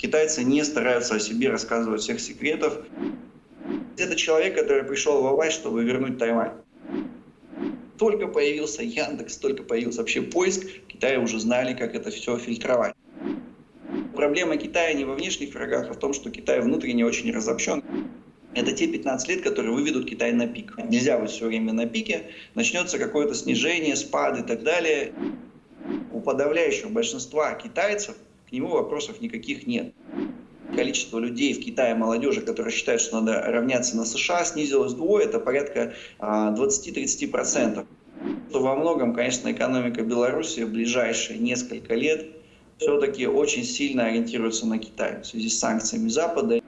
Китайцы не стараются о себе рассказывать всех секретов. Это человек, который пришел в власть, чтобы вернуть Тайвань. Только появился Яндекс, только появился вообще поиск, в Китае уже знали, как это все фильтровать. Проблема Китая не во внешних врагах, а в том, что Китай внутренне очень разобщен. Это те 15 лет, которые выведут Китай на пик. Нельзя быть все время на пике, начнется какое-то снижение, спад и так далее. У подавляющего большинства китайцев к нему вопросов никаких нет. Количество людей в Китае, молодежи, которые считают, что надо равняться на США, снизилось вдвое, это порядка 20-30%. То во многом, конечно, экономика Беларуси в ближайшие несколько лет все-таки очень сильно ориентируется на Китай в связи с санкциями Запада.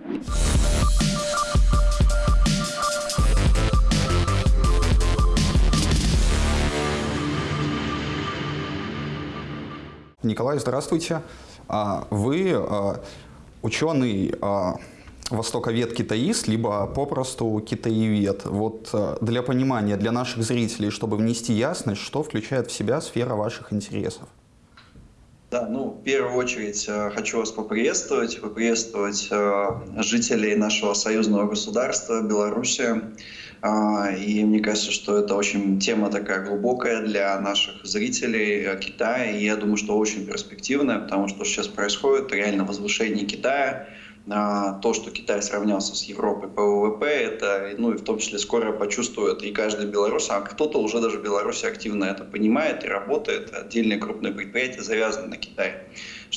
Николай, здравствуйте. А, вы а, ученый а, востоковед-китаист, либо попросту китаевед. Вот для понимания, для наших зрителей, чтобы внести ясность, что включает в себя сфера ваших интересов? Да, ну, в первую очередь хочу вас поприветствовать, поприветствовать жителей нашего союзного государства Беларуси. А, и мне кажется, что это очень тема такая глубокая для наших зрителей э, Китая. И я думаю, что очень перспективная, потому что сейчас происходит реально возвышение Китая. А, то, что Китай сравнялся с Европой по ВВП, это, ну и в том числе скоро почувствует и каждый белорус, а кто-то уже даже в Беларуси активно это понимает и работает. Отдельные крупные предприятия завязаны на Китай.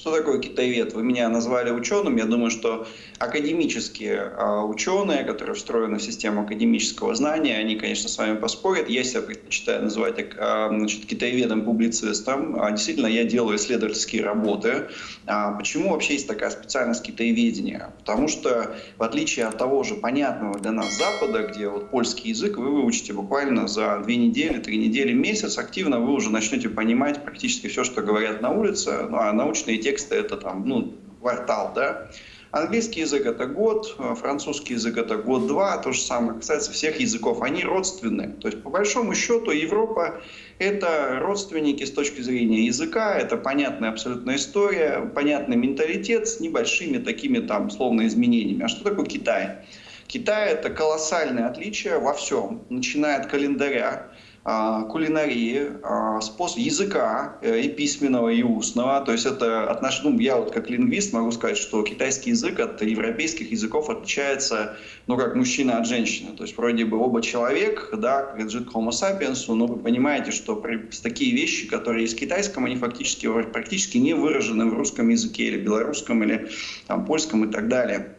Что такое китаевед? Вы меня назвали ученым. Я думаю, что академические а, ученые, которые встроены в систему академического знания, они, конечно, с вами поспорят. Я себя предпочитаю называть а, значит, китаеведом-публицистом. А, действительно, я делаю исследовательские работы. Почему вообще есть такая специальность китаеведения? Потому что, в отличие от того же понятного для нас Запада, где вот польский язык вы выучите буквально за две недели, три недели, месяц, активно вы уже начнете понимать практически все, что говорят на улице, ну, а научные тексты это там, ну, квартал, да. Английский язык это год, э, французский язык это год-два, то же самое касается всех языков, они родственны. То есть по большому счету Европа это родственники с точки зрения языка, это понятная абсолютная история, понятный менталитет с небольшими такими там словно изменениями. А что такое Китай? Китай это колоссальное отличие во всем, начиная от календаря, кулинарии, а, способ языка э, и письменного, и устного. То есть это отнош... ну, я вот как лингвист могу сказать, что китайский язык от европейских языков отличается, ну, как мужчина от женщины. То есть вроде бы оба человек, да, как лежит homo sapiens, но вы понимаете, что при... такие вещи, которые есть в китайском, они фактически практически не выражены в русском языке или белорусском, или там, польском и так далее.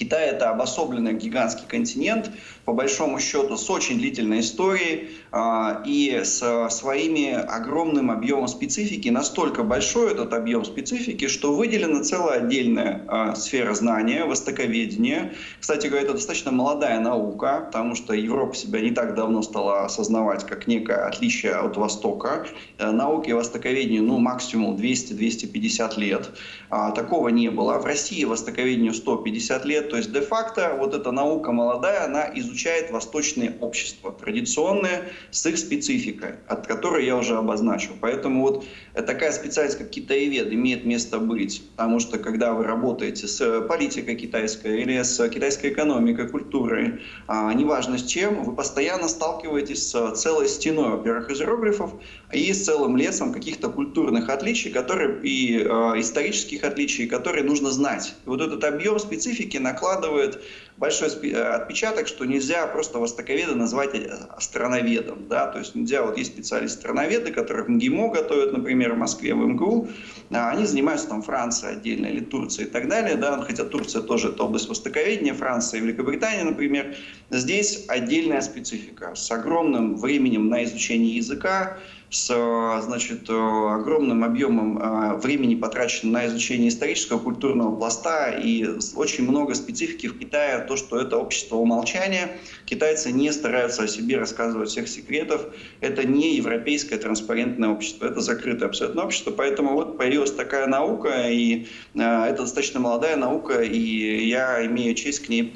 Китай – это обособленный гигантский континент, по большому счету, с очень длительной историей э, и с своими огромным объемом специфики. Настолько большой этот объем специфики, что выделена целая отдельная э, сфера знания, востоковедения. Кстати говоря, это достаточно молодая наука, потому что Европа себя не так давно стала осознавать как некое отличие от Востока. Э, науке востоковедению ну, максимум 200-250 лет. Э, такого не было. В России востоковедению 150 лет. То есть де-факто вот эта наука молодая, она изучает восточные общества, традиционные, с их спецификой, от которой я уже обозначил. Поэтому вот такая специальность, как китаевед, имеет место быть. Потому что когда вы работаете с политикой китайской или с китайской экономикой, культурой, а, неважно с чем, вы постоянно сталкиваетесь с целой стеной, во-первых, иероглифов и с целым лесом каких-то культурных отличий которые, и э, исторических отличий, которые нужно знать. И вот этот объем специфики на накладывает большой э, отпечаток, что нельзя просто востоковеда назвать э, страноведом. Да? То есть нельзя, вот есть специалисты-страноведы, которые в МГИМО готовят, например, в Москве, в МГУ, а они занимаются там Францией отдельно или Турцией и так далее, да? хотя Турция тоже это область востоковедения, Франция и Великобритания, например. Здесь отдельная специфика с огромным временем на изучение языка, с значит, огромным объемом а, времени потрачено на изучение исторического культурного пласта и очень много специфики в Китае, то, что это общество умолчания. Китайцы не стараются о себе рассказывать всех секретов. Это не европейское транспарентное общество, это закрытое абсолютно общество. Поэтому вот появилась такая наука, и а, это достаточно молодая наука, и я имею честь к ней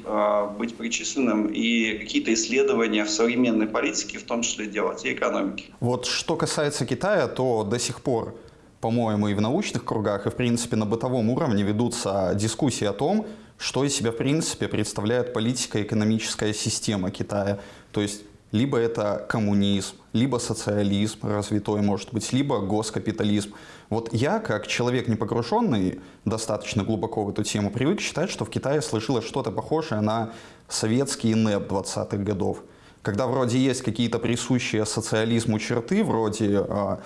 быть причисленным и какие-то исследования в современной политике, в том числе делать, и экономике. Вот что касается Китая, то до сих пор по-моему, и в научных кругах, и, в принципе, на бытовом уровне ведутся дискуссии о том, что из себя, в принципе, представляет политика экономическая система Китая. То есть либо это коммунизм, либо социализм развитой, может быть, либо госкапитализм. Вот я, как человек не погруженный достаточно глубоко в эту тему, привык считать, что в Китае сложилось что-то похожее на советский НЭП 20-х годов. Когда вроде есть какие-то присущие социализму черты, вроде э,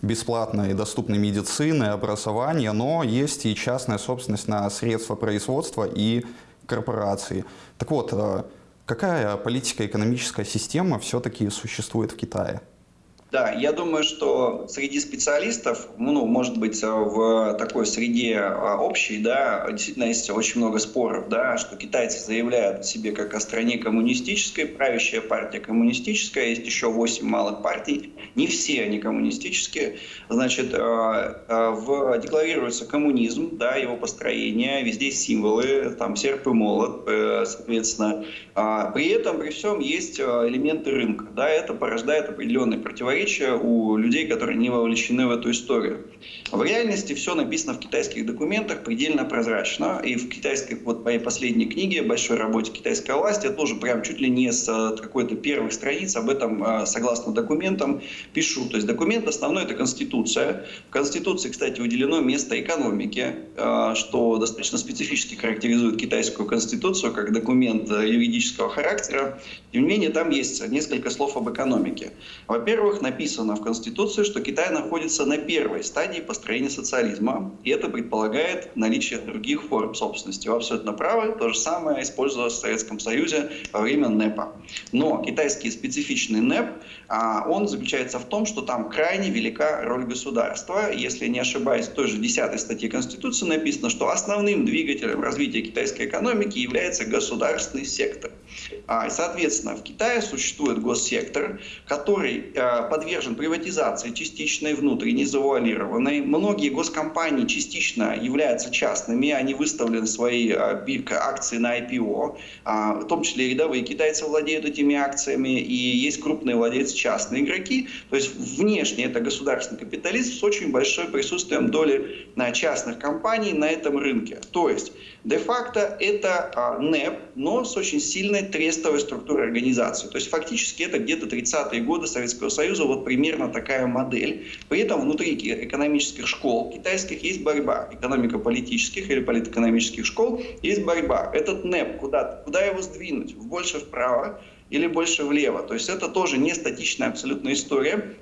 бесплатной и доступной медицины, образования, но есть и частная собственность на средства производства и корпорации. Так вот, э, какая политика экономическая система все-таки существует в Китае? Да, я думаю, что среди специалистов, ну, может быть, в такой среде а, общей, да, действительно есть очень много споров, да, что китайцы заявляют себе как о стране коммунистической, правящая партия коммунистическая, есть еще 8 малых партий, не все они коммунистические, значит, а, а, в, декларируется коммунизм, да, его построение, везде символы, там серп и молот, э, соответственно, при этом, при всем есть элементы рынка, да, это порождает определенные противоречия противоречия у людей, которые не вовлечены в эту историю. В реальности все написано в китайских документах предельно прозрачно. И в китайской, вот моей последней книге, большой работе китайской власти, я тоже прям чуть ли не с э, какой-то первых страниц об этом, э, согласно документам, пишу. То есть документ основной – это Конституция. В Конституции, кстати, выделено место экономики, э, что достаточно специфически характеризует китайскую Конституцию как документ юридического характера. Тем не менее, там есть несколько слов об экономике. Во-первых, написано в Конституции, что Китай находится на первой стадии построения социализма, и это предполагает наличие других форм собственности. Вы абсолютно правы, то же самое использовалось в Советском Союзе во время НЭПа. Но китайский специфичный НЭП, а, он заключается в том, что там крайне велика роль государства. Если не ошибаюсь, в той же 10 статье Конституции написано, что основным двигателем развития китайской экономики является государственный сектор. А, соответственно, в Китае существует госсектор, который а, подвержен приватизации частичной, внутренней, завуалированной. Многие госкомпании частично являются частными, они выставлены свои а, акции на IPO, в том числе рядовые китайцы владеют этими акциями, и есть крупные владельцы частные игроки. То есть внешне это государственный капитализм с очень большим присутствием доли частных компаний на этом рынке. То есть де-факто это НЭП, но с очень сильной трестовой структурой организации. То есть фактически это где-то 30-е годы Советского Союза, вот примерно такая модель. При этом внутри экономических школ китайских есть борьба. Экономико-политических или политэкономических школ есть борьба. Этот НЭП, куда, куда его сдвинуть? Больше вправо или больше влево? То есть это тоже не статичная абсолютная история.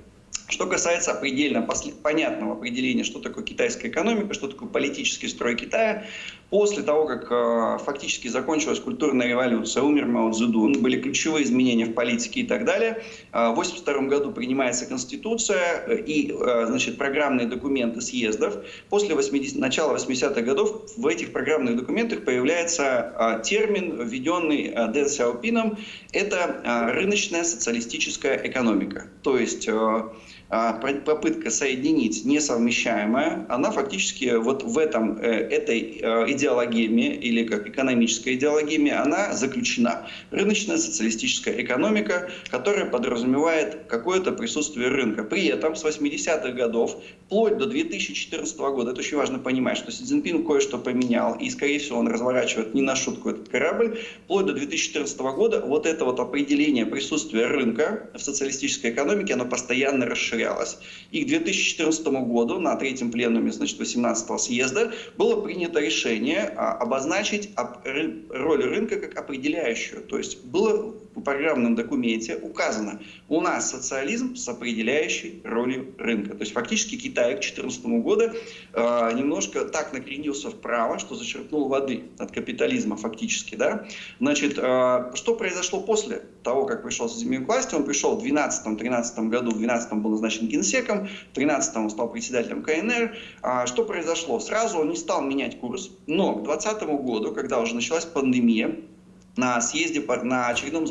Что касается предельно понятного определения, что такое китайская экономика, что такое политический строй Китая, после того, как э, фактически закончилась культурная революция, умер Мао Цзэдун, были ключевые изменения в политике и так далее, э, в 1982 году принимается Конституция э, и э, значит, программные документы съездов. После 80, начала 80-х годов в этих программных документах появляется э, термин, введенный э, Дэн Сяопином, это э, рыночная социалистическая экономика. То есть э, попытка соединить несовмещаемое, она фактически вот в этом, э, этой э, идеологеме или как экономической идеологеме, она заключена. Рыночная социалистическая экономика, которая подразумевает какое-то присутствие рынка. При этом с 80-х годов, вплоть до 2014 года, это очень важно понимать, что Си Цзиньпин кое-что поменял, и, скорее всего, он разворачивает не на шутку этот корабль, вплоть до 2014 года вот это вот определение присутствия рынка в социалистической экономике, оно постоянно расширяется расширялась. И к 2014 году на третьем пленуме значит, 18 съезда было принято решение а, обозначить роль рынка как определяющую. То есть было программном документе указано, у нас социализм с определяющей ролью рынка. То есть фактически Китай к 2014 году э, немножко так накренился вправо, что зачерпнул воды от капитализма фактически. Да? Значит, э, что произошло после того, как пришел Си к власти? Он пришел в 2012-2013 году, в 2012 был назначен генсеком, в 2013 он стал председателем КНР. А что произошло? Сразу он не стал менять курс, но к 2020 году, когда уже началась пандемия, на съезде, на очередном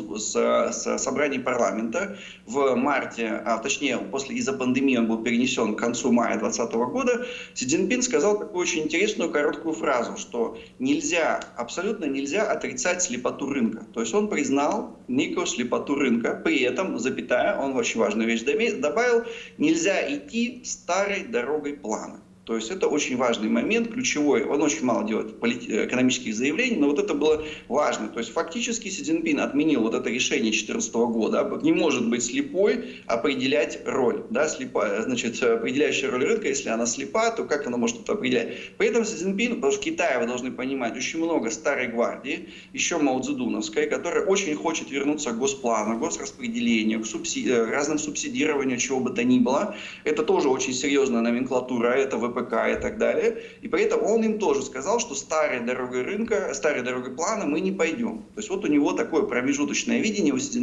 собрании парламента в марте, а точнее, после из-за пандемии он был перенесен к концу мая 2020 года, Си Цзиньпин сказал такую очень интересную короткую фразу, что нельзя, абсолютно нельзя отрицать слепоту рынка. То есть он признал некую слепоту рынка, при этом, запятая, он очень важную вещь добавил, нельзя идти старой дорогой плана. То есть это очень важный момент, ключевой. Он очень мало делает экономических заявлений, но вот это было важно. То есть фактически Си Цзиньпин отменил вот это решение 2014 года. Не может быть слепой определять роль. Да, слепая, значит, определяющая роль рынка, если она слепа, то как она может это определять? При этом Си Цзиньпин, потому что в Китае, вы должны понимать, очень много старой гвардии, еще Мао Цзэдуновской, которая очень хочет вернуться к госплану, госраспределению, к субсиди... разным субсидированию, чего бы то ни было. Это тоже очень серьезная номенклатура, это ВПК ВПК и так далее. И при этом он им тоже сказал, что старой дорогой рынка, старой дорогой плана мы не пойдем. То есть вот у него такое промежуточное видение у Си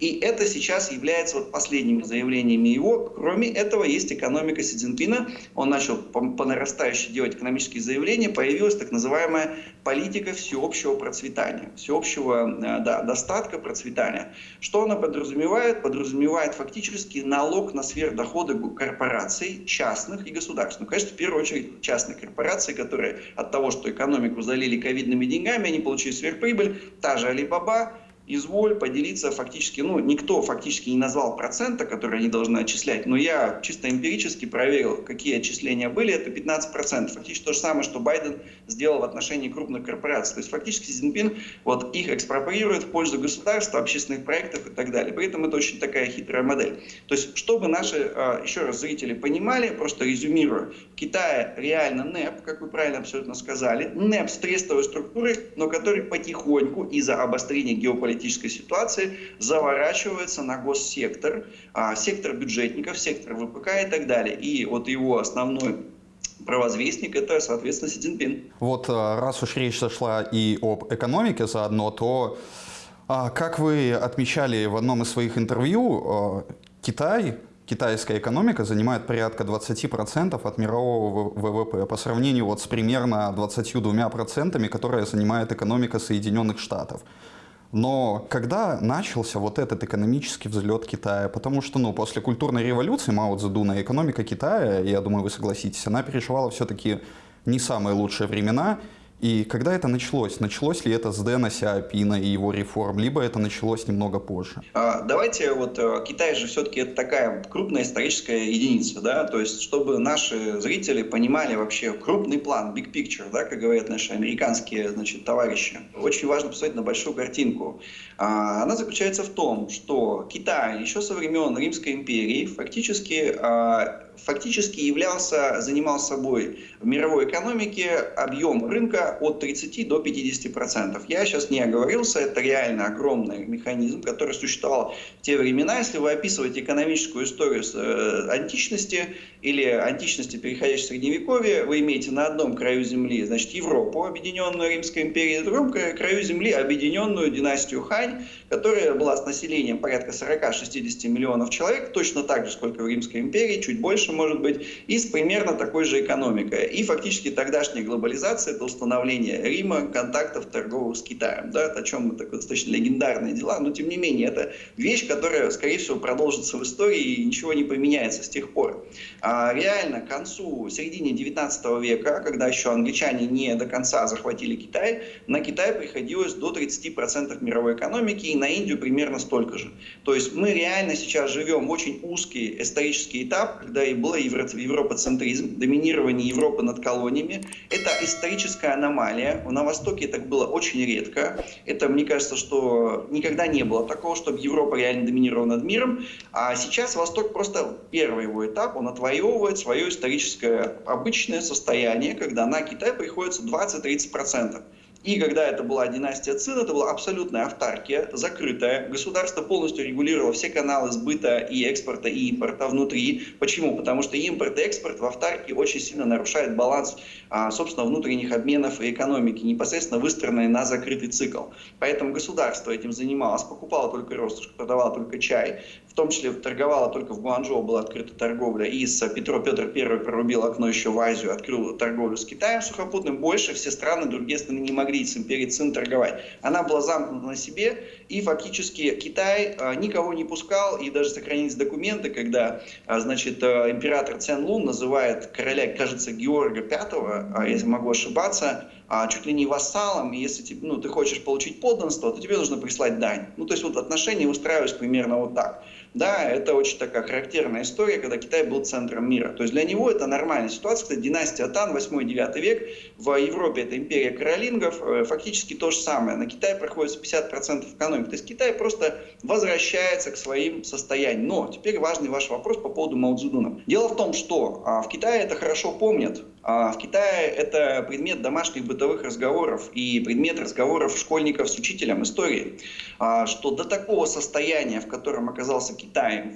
и это сейчас является вот последними заявлениями его. Кроме этого, есть экономика Си. Он начал по, по нарастающей делать экономические заявления, появилась так называемая политика всеобщего процветания, всеобщего э, да, достатка, процветания. Что она подразумевает? Подразумевает фактически налог на сверхдоходы корпораций, частных и государственных. Конечно, в первую очередь частные корпорации, которые от того, что экономику залили ковидными деньгами, они получили сверхприбыль, та же Alibaba, изволь поделиться фактически, ну, никто фактически не назвал процента, который они должны отчислять, но я чисто эмпирически проверил, какие отчисления были, это 15%. Фактически то же самое, что Байден сделал в отношении крупных корпораций. То есть фактически Си Цзиньпин вот их экспроприирует в пользу государства, общественных проектов и так далее. При этом это очень такая хитрая модель. То есть, чтобы наши, а, еще раз, зрители понимали, просто резюмирую, в Китае реально НЭП, как вы правильно абсолютно сказали, НЭП с трестовой структурой, но который потихоньку из-за обострения геополитики политической ситуации заворачивается на госсектор, а, сектор бюджетников, сектор ВПК и так далее. И вот его основной провозвестник – это, соответственно, Си Цзиньпин. Вот а, раз уж речь зашла и об экономике заодно, то, а, как вы отмечали в одном из своих интервью, Китай китайская экономика занимает порядка 20% от мирового ВВП по сравнению вот с примерно 22%, которые занимает экономика Соединенных Штатов. Но когда начался вот этот экономический взлет Китая? Потому что, ну, после культурной революции Мао Цзэдуна экономика Китая, я думаю, вы согласитесь, она переживала все-таки не самые лучшие времена. И когда это началось? Началось ли это с Дэна Сяопина и его реформ, либо это началось немного позже? А, давайте, вот э, Китай же все-таки это такая крупная историческая единица, да, то есть чтобы наши зрители понимали вообще крупный план, big picture, да, как говорят наши американские, значит, товарищи. Очень важно посмотреть на большую картинку. А, она заключается в том, что Китай еще со времен Римской империи фактически а, фактически являлся, занимал собой в мировой экономике объем рынка от 30 до 50 процентов. Я сейчас не оговорился, это реально огромный механизм, который существовал в те времена. Если вы описываете экономическую историю с, э, античности или античности, переходящей в Средневековье, вы имеете на одном краю земли, значит, Европу, объединенную Римской империей, на другом краю земли объединенную династию Хань, которая была с населением порядка 40-60 миллионов человек, точно так же, сколько в Римской империи, чуть больше, может быть, и с примерно такой же экономикой. И фактически тогдашняя глобализация – это установление Рима, контактов торговых с Китаем. Да, о чем такое достаточно легендарные дела, но тем не менее это вещь, которая, скорее всего, продолжится в истории и ничего не поменяется с тех пор. А реально к концу, середине 19 века, когда еще англичане не до конца захватили Китай, на Китай приходилось до 30% мировой экономики и на Индию примерно столько же. То есть мы реально сейчас живем в очень узкий исторический этап, когда и был европоцентризм, доминирование Европы над колониями. Это историческая аномалия. На Востоке так было очень редко. Это, мне кажется, что никогда не было такого, чтобы Европа реально доминировала над миром. А сейчас Восток просто первый его этап, он отвоевывает свое историческое обычное состояние, когда на Китай приходится 20-30%. И когда это была династия Цин, это была абсолютная автаркия, закрытая. Государство полностью регулировало все каналы сбыта и экспорта, и импорта внутри. Почему? Потому что импорт и экспорт в автарке очень сильно нарушает баланс, а, собственно, внутренних обменов и экономики, непосредственно выстроенной на закрытый цикл. Поэтому государство этим занималось, покупало только росточку, продавало только чай. В том числе торговала только в Гуанчжоу, была открыта торговля, и с Петро Петр I прорубил окно еще в Азию, открыл торговлю с Китаем сухопутным, больше все страны, другие страны не могли с империей Цин торговать. Она была замкнута на себе, и фактически Китай а, никого не пускал, и даже сохранились документы, когда, а, значит, император Цян Лун называет короля, кажется, Георга V, если могу ошибаться, чуть ли не вассалом, и если ну, ты хочешь получить подданство, то тебе нужно прислать дань. Ну, то есть вот отношения устраивались примерно вот так. Да, это очень такая характерная история, когда Китай был центром мира. То есть для него это нормальная ситуация. Кстати, династия Тан, 8-9 век, в Европе это империя каролингов, э, фактически то же самое. На Китай проходит 50% экономики. То есть Китай просто возвращается к своим состояниям. Но теперь важный ваш вопрос по поводу Мао Цзэдуна. Дело в том, что а, в Китае это хорошо помнят, а в Китае это предмет домашних бытовых разговоров и предмет разговоров школьников с учителем истории, а, что до такого состояния, в котором оказался Китай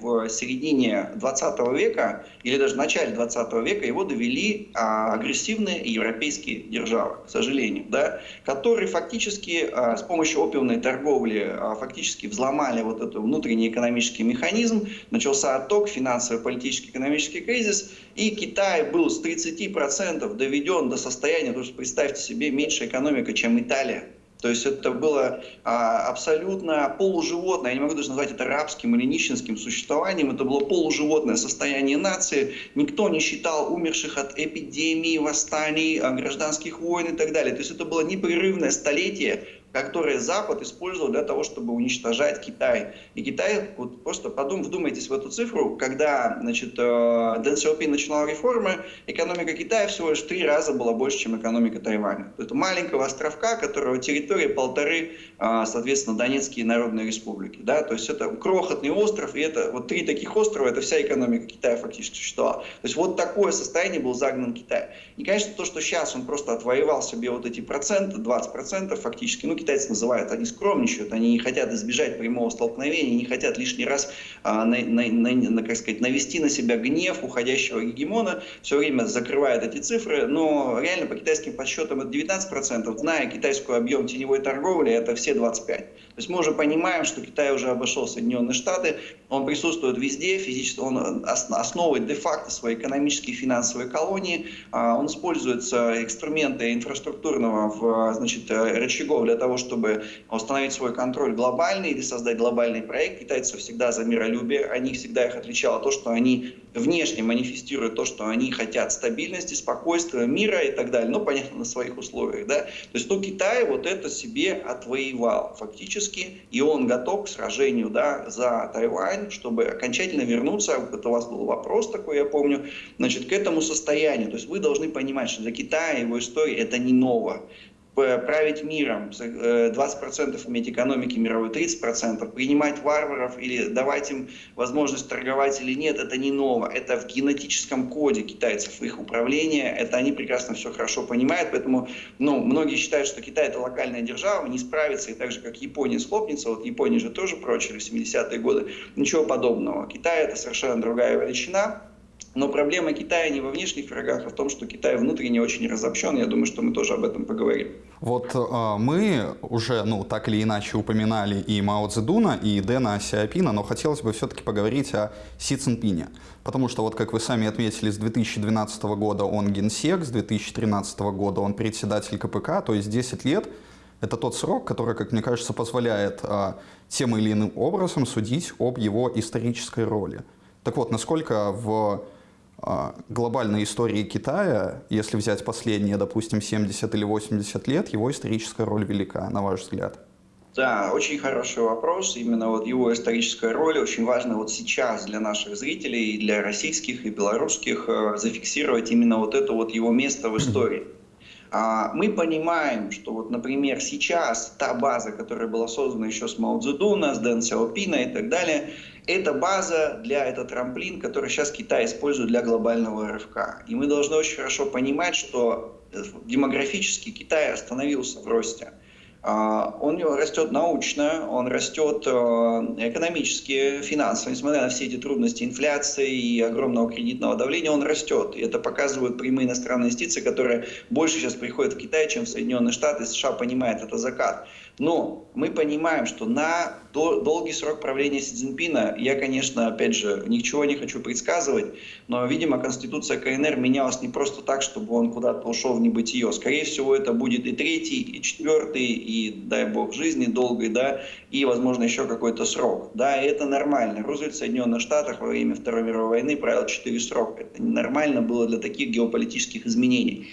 в середине 20 века или даже в начале 20 века, его довели а, агрессивные европейские державы, к сожалению, да, которые фактически с помощью опиумной торговли фактически взломали вот этот внутренний экономический механизм, начался отток, финансовый, политический, экономический кризис, и Китай был с 30% доведен до состояния, то есть представьте себе, меньше экономика, чем Италия. То есть это было а, абсолютно полуживотное, я не могу даже назвать это рабским или нищенским существованием, это было полуживотное состояние нации. Никто не считал умерших от эпидемий, восстаний, а, гражданских войн и так далее. То есть это было непрерывное столетие которые Запад использовал для того, чтобы уничтожать Китай. И Китай, вот просто подум, вдумайтесь в эту цифру, когда значит, э, Дэн Сяопин начинал реформы, экономика Китая всего лишь в три раза была больше, чем экономика Тайваня. Это маленького островка, которого территория полторы, э, соответственно, Донецкие народные республики. Да? То есть это крохотный остров, и это вот три таких острова, это вся экономика Китая фактически существовала. То есть вот такое состояние был загнан Китай. И, конечно, то, что сейчас он просто отвоевал себе вот эти проценты, 20% фактически, ну, китайцы называют, они скромничают, они не хотят избежать прямого столкновения, не хотят лишний раз, а, на, на, на, как сказать, навести на себя гнев уходящего гегемона, все время закрывают эти цифры, но реально по китайским подсчетам это 19%, зная китайский объем теневой торговли, это все 25%. То есть мы уже понимаем, что Китай уже обошел Соединенные Штаты, он присутствует везде, физически, он основывает де-факто свои экономические и финансовые колонии, а, он использует инструменты инфраструктурного значит, рычагов для того, того, чтобы установить свой контроль глобальный или создать глобальный проект. Китайцы всегда за миролюбие. Они всегда их отличало то, что они внешне манифестируют то, что они хотят стабильности, спокойствия, мира и так далее. Но, понятно, на своих условиях. Да? То есть, ну, Китай вот это себе отвоевал фактически. И он готов к сражению да, за Тайвань, чтобы окончательно вернуться. Это у вас был вопрос такой, я помню. Значит, к этому состоянию. То есть вы должны понимать, что для Китая его история это не ново править миром, 20% э, иметь экономики мировой, 30%, принимать варваров или давать им возможность торговать или нет, это не ново. Это в генетическом коде китайцев, их управления, это они прекрасно все хорошо понимают, поэтому ну, многие считают, что Китай это локальная держава, не справится, и так же, как Япония схлопнется, вот Япония же тоже прочили в 70-е годы, ничего подобного. Китай это совершенно другая величина, но проблема Китая не во внешних врагах, а в том, что Китай внутренне очень разобщен. Я думаю, что мы тоже об этом поговорим. Вот э, мы уже, ну, так или иначе упоминали и Мао Цзэдуна, и Дэна Сяопина, но хотелось бы все-таки поговорить о Си Цинпине. Потому что, вот как вы сами отметили, с 2012 года он генсек, с 2013 года он председатель КПК, то есть 10 лет это тот срок, который, как мне кажется, позволяет э, тем или иным образом судить об его исторической роли. Так вот, насколько в а, глобальной истории Китая, если взять последние, допустим, 70 или 80 лет, его историческая роль велика, на ваш взгляд? Да, очень хороший вопрос. Именно вот его историческая роль очень важна вот сейчас для наших зрителей, и для российских, и белорусских, э, зафиксировать именно вот это вот его место в истории. А, мы понимаем, что вот, например, сейчас та база, которая была создана еще с Мао Цзэдуна, с Дэн Сяопина и так далее, это база для, это трамплин, который сейчас Китай использует для глобального рывка. И мы должны очень хорошо понимать, что э, демографически Китай остановился в росте. А, он растет научно, он растет э, экономически, финансово, несмотря на все эти трудности инфляции и огромного кредитного давления, он растет. И это показывают прямые иностранные инвестиции, которые больше сейчас приходят в Китай, чем в Соединенные Штаты. США понимает это закат. Но мы понимаем, что на долгий срок правления Си Цзиньпина, я, конечно, опять же, ничего не хочу предсказывать, но, видимо, Конституция КНР менялась не просто так, чтобы он куда-то ушел в небытие. Скорее всего, это будет и третий, и четвертый, и, дай бог, жизни долгой, да, и, возможно, еще какой-то срок. Да, и это нормально. Рузвельт в Соединенных Штатах во время Второй мировой войны правил четыре срока. Это нормально было для таких геополитических изменений.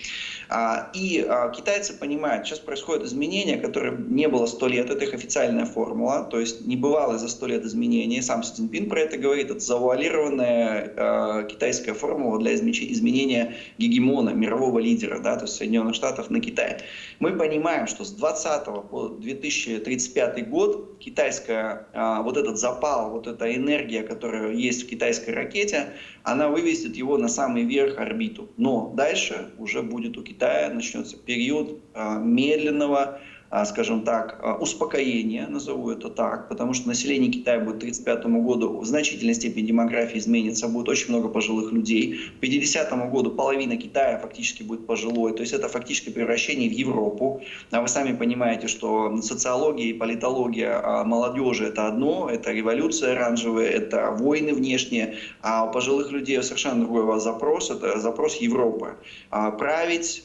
А, и а, китайцы понимают, сейчас происходят изменения, которые не было сто лет, это их официальная формула, то есть не бывало за сто лет изменений, сам Си Цзиньпин про это говорит, это завуалированная э, китайская формула для изменения гегемона, мирового лидера, да, то есть Соединенных Штатов на Китай. Мы понимаем, что с 20 по 2035 год китайская, вот этот запал, вот эта энергия, которая есть в китайской ракете, она вывесит его на самый верх орбиту. Но дальше уже будет у Китая начнется период э, медленного а, скажем так, а, успокоения, назову это так, потому что население Китая будет к 1935 году в значительной степени демографии изменится, будет очень много пожилых людей. К 50 году половина Китая фактически будет пожилой, то есть это фактически превращение в Европу. А вы сами понимаете, что социология и политология а, молодежи это одно, это революция оранжевая, это войны внешние, а у пожилых людей совершенно другой запрос, это запрос Европы. Править,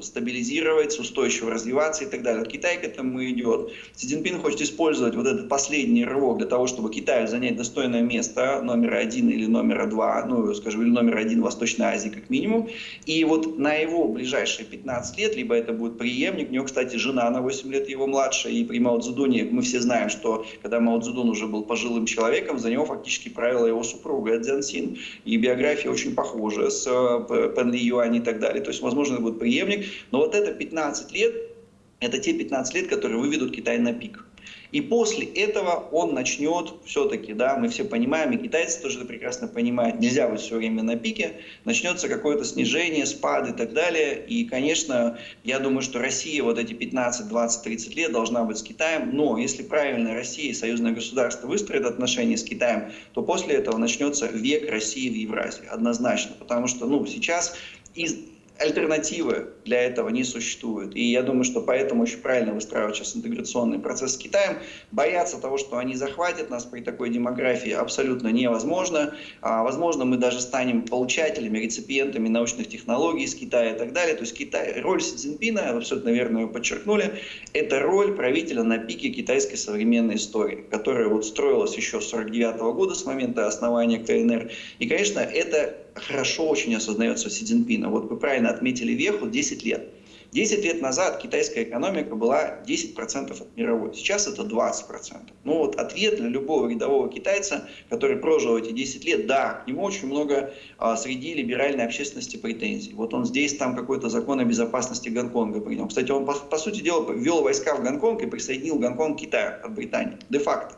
стабилизировать, устойчиво развиваться и так далее далее. Китай к этому идет. Си Цзиньпин хочет использовать вот этот последний рывок для того, чтобы Китаю занять достойное место номер один или номера два, ну, скажем, или номер один в Восточной Азии как минимум. И вот на его ближайшие 15 лет, либо это будет преемник, у него, кстати, жена на 8 лет его младше, и при Мао Цзэдуне мы все знаем, что когда Мао Цзэдун уже был пожилым человеком, за него фактически правила его супруга Цзян Син, и биография очень похожа с э, Пен Ли Юань и так далее. То есть, возможно, это будет преемник, но вот это 15 лет, это те 15 лет, которые выведут Китай на пик. И после этого он начнет все-таки, да, мы все понимаем, и китайцы тоже это прекрасно понимают, нельзя быть все время на пике, начнется какое-то снижение, спад и так далее. И, конечно, я думаю, что Россия вот эти 15, 20, 30 лет должна быть с Китаем, но если правильно Россия и союзное государство выстроят отношения с Китаем, то после этого начнется век России в Евразии, однозначно. Потому что, ну, сейчас из альтернативы для этого не существует. И я думаю, что поэтому очень правильно выстраивать сейчас интеграционный процесс с Китаем. Бояться того, что они захватят нас при такой демографии, абсолютно невозможно. А, возможно, мы даже станем получателями, реципиентами научных технологий из Китая и так далее. То есть Китай, роль Си Цзиньпина, абсолютно верно ее подчеркнули, это роль правителя на пике китайской современной истории, которая вот строилась еще с 49 года, с момента основания КНР. И, конечно, это хорошо очень осознается Си Цзиньпина. Вот вы правильно отметили веху 10 лет. 10 лет назад китайская экономика была 10% от мировой, сейчас это 20%. Ну вот ответ для любого рядового китайца, который прожил эти 10 лет, да, к нему очень много а, среди либеральной общественности претензий. Вот он здесь, там какой-то закон о безопасности Гонконга принял. Кстати, он, по, по сути дела, ввел войска в Гонконг и присоединил Гонконг к Китаю от Британии, де-факто.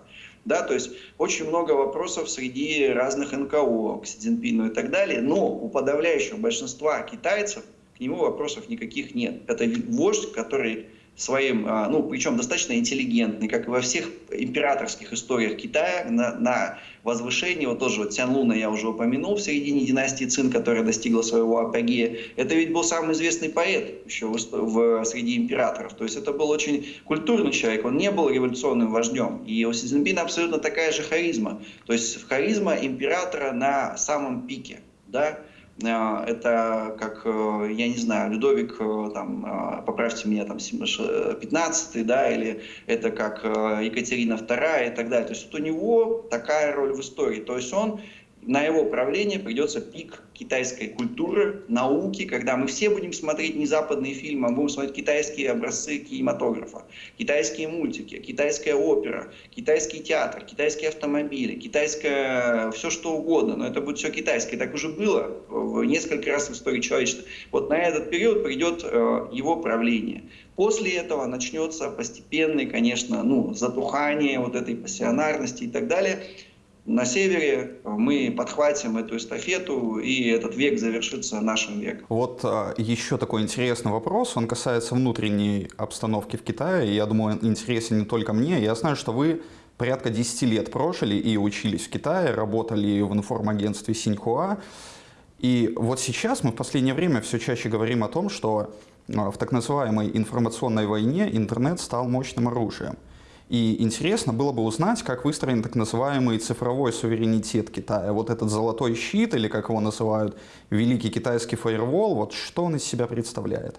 Да, то есть очень много вопросов среди разных НКО к Си Цзиньпину и так далее, но у подавляющего большинства китайцев к нему вопросов никаких нет. Это вождь, который своим, а, ну, причем достаточно интеллигентный, как и во всех императорских историях Китая, на, на возвышении, вот тоже вот Цян Луна я уже упомянул в середине династии Цин, которая достигла своего апогея, это ведь был самый известный поэт еще в, в, среди императоров, то есть это был очень культурный человек, он не был революционным вождем, и у Си Цзиньпина абсолютно такая же харизма, то есть харизма императора на самом пике, да, Э, это как, э, я не знаю, Людовик, э, там, поправьте меня, там, 15 да, или это как Екатерина II и так далее. То есть вот у него такая роль в истории. То есть он на его правление придется пик китайской культуры, науки, когда мы все будем смотреть не западные фильмы, а будем смотреть китайские образцы кинематографа, китайские мультики, китайская опера, китайский театр, китайские автомобили, китайское все что угодно, но это будет все китайское. Так уже было в несколько раз в истории человечества. Вот на этот период придет э, его правление. После этого начнется постепенное, конечно, ну, затухание вот этой пассионарности и так далее. На севере, мы подхватим эту эстафету, и этот век завершится нашим веком. Вот а, еще такой интересный вопрос, он касается внутренней обстановки в Китае, я думаю, интересен не только мне. Я знаю, что вы порядка 10 лет прожили и учились в Китае, работали в информагентстве Синьхуа. И вот сейчас мы в последнее время все чаще говорим о том, что а, в так называемой информационной войне интернет стал мощным оружием. И интересно было бы узнать, как выстроен так называемый цифровой суверенитет Китая. Вот этот золотой щит, или как его называют, великий китайский фаервол, вот что он из себя представляет?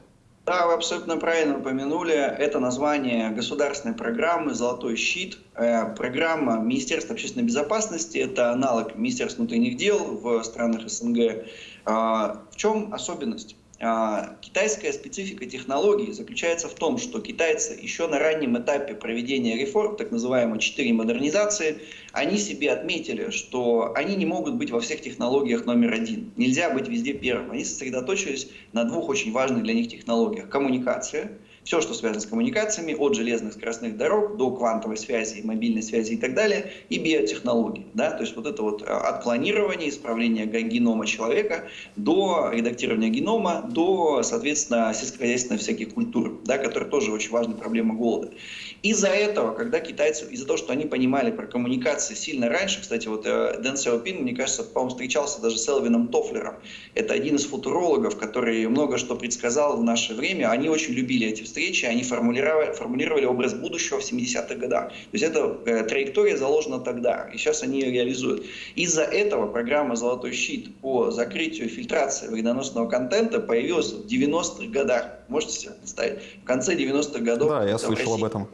Да, вы абсолютно правильно упомянули. Это название государственной программы «Золотой щит». Э, программа Министерства общественной безопасности – это аналог Министерства внутренних дел в странах СНГ. А, в чем особенность? А, китайская специфика технологий заключается в том, что китайцы еще на раннем этапе проведения реформ, так называемой 4 модернизации, они себе отметили, что они не могут быть во всех технологиях номер один. Нельзя быть везде первым. Они сосредоточились на двух очень важных для них технологиях. Коммуникация – все, что связано с коммуникациями, от железных скоростных дорог до квантовой связи, мобильной связи и так далее, и биотехнологий. Да? То есть вот это вот э, от планирования, исправления генома человека до редактирования генома, до, соответственно, сельскохозяйственных всяких культур, да, которые тоже очень важная проблема голода. Из-за этого, когда китайцы, из-за того, что они понимали про коммуникации сильно раньше, кстати, вот э, Дэн Сяопин, мне кажется, по-моему, встречался даже с Элвином Тофлером. Это один из футурологов, который много что предсказал в наше время. Они очень любили эти встречи они формулировали, формулировали образ будущего в 70-х годах. То есть эта э, траектория заложена тогда, и сейчас они ее реализуют. Из-за этого программа «Золотой щит» по закрытию фильтрации вредоносного контента появилась в 90-х годах. Можете себе представить? В конце 90-х годов. Да, я слышал об этом.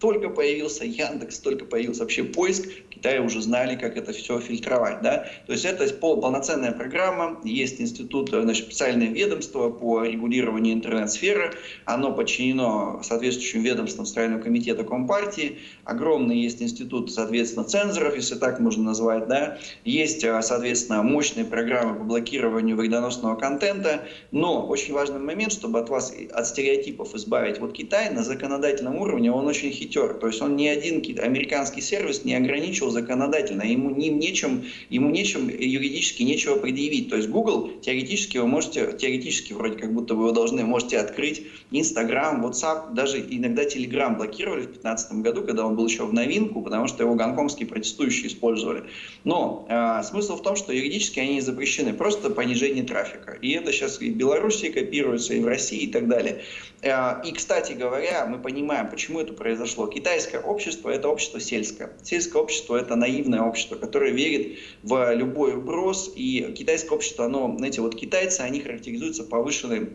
Только появился Яндекс, только появился вообще поиск, в Китае уже знали, как это все фильтровать. Да? То есть это пол, полноценная программа, есть институт, значит, специальное ведомство по регулированию интернет-сферы, оно подчинено соответствующим ведомствам Строительного комитета Компартии, огромный есть институт, соответственно, цензоров, если так можно назвать, да? есть, а, соответственно, мощные программы по блокированию вредоносного контента, но очень важный момент, чтобы от вас, от стереотипов избавить. Вот Китай на законодательном уровне, он очень хитер хитер. То есть он ни один американский сервис не ограничил законодательно. Ему, не, нечем, ему нечем юридически нечего предъявить. То есть Google теоретически вы можете, теоретически вроде как будто вы должны, можете открыть Instagram, WhatsApp, даже иногда Telegram блокировали в 2015 году, когда он был еще в новинку, потому что его гонконгские протестующие использовали. Но э, смысл в том, что юридически они запрещены, просто понижение трафика. И это сейчас и в Беларуси копируется, и в России, и так далее. Э, и, кстати говоря, мы понимаем, почему это произошло произошло. Китайское общество – это общество сельское. Сельское общество – это наивное общество, которое верит в любой вброс. И китайское общество, оно, знаете, вот китайцы, они характеризуются повышенным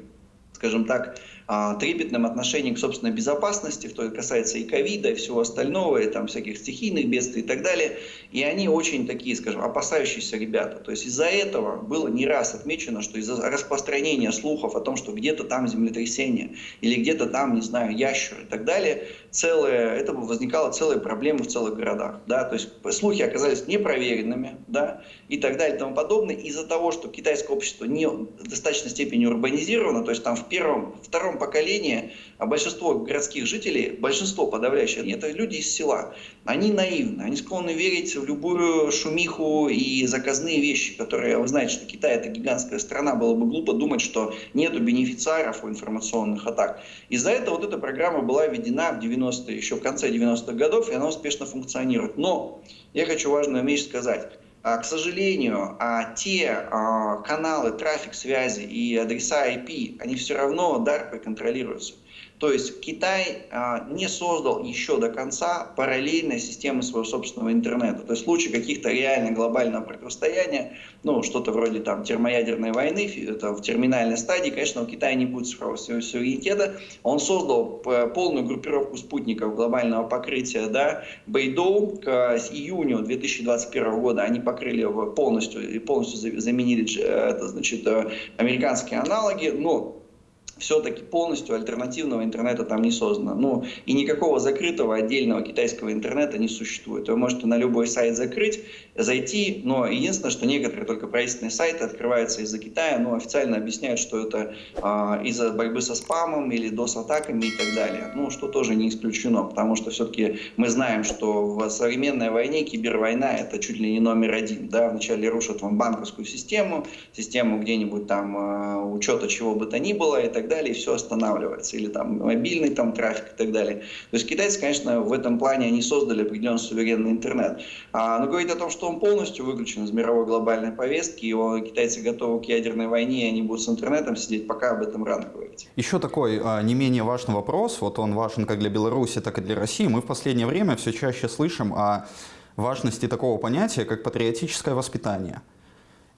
скажем так, а, трепетным отношением к собственной безопасности, что касается и ковида, и всего остального, и там всяких стихийных бедствий и так далее. И они очень такие, скажем, опасающиеся ребята. То есть из-за этого было не раз отмечено, что из-за распространения слухов о том, что где-то там землетрясение, или где-то там, не знаю, ящер и так далее, целое, это возникала целая проблема в целых городах. Да? То есть слухи оказались непроверенными да? и так далее и тому подобное. Из-за того, что китайское общество не в достаточной степени урбанизировано, то есть там в первом, втором поколении а большинство городских жителей, большинство подавляющее, это люди из села. Они наивны, они склонны верить в любую шумиху и заказные вещи, которые, вы знаете, что Китай это гигантская страна, было бы глупо думать, что нету бенефициаров у информационных атак. Из-за этого вот эта программа была введена в 90 еще в конце 90-х годов, и она успешно функционирует. Но я хочу важную вещь сказать. А, к сожалению, а, те а, каналы, трафик связи и адреса IP, они все равно DARPA контролируются. То есть Китай а, не создал еще до конца параллельной системы своего собственного интернета. То есть в случае каких-то реально глобального противостояния, ну что-то вроде там термоядерной войны, это в терминальной стадии, конечно, у Китая не будет цифрового суверенитета. Он создал полную группировку спутников глобального покрытия, да, Бейдоу к июню 2021 года они покрыли полностью и полностью заменили э, это, значит, э, американские аналоги, но все-таки полностью альтернативного интернета там не создано. Ну, и никакого закрытого отдельного китайского интернета не существует. Вы можете на любой сайт закрыть, зайти, но единственное, что некоторые только правительственные сайты открываются из-за Китая, но официально объясняют, что это а, из-за борьбы со спамом или DOS-атаками и так далее. Ну, что тоже не исключено, потому что все-таки мы знаем, что в современной войне кибервойна это чуть ли не номер один. Да? Вначале рушат вам банковскую систему, систему где-нибудь там а, учета чего бы то ни было и так далее, и все останавливается. Или там мобильный там трафик и так далее. То есть китайцы, конечно, в этом плане они создали определенный суверенный интернет. А, но говорить о том, что он полностью выключен из мировой глобальной повестки, и китайцы готовы к ядерной войне, и они будут с интернетом сидеть, пока об этом рано говорить. Еще такой а, не менее важный вопрос, вот он важен как для Беларуси, так и для России. Мы в последнее время все чаще слышим о важности такого понятия, как патриотическое воспитание.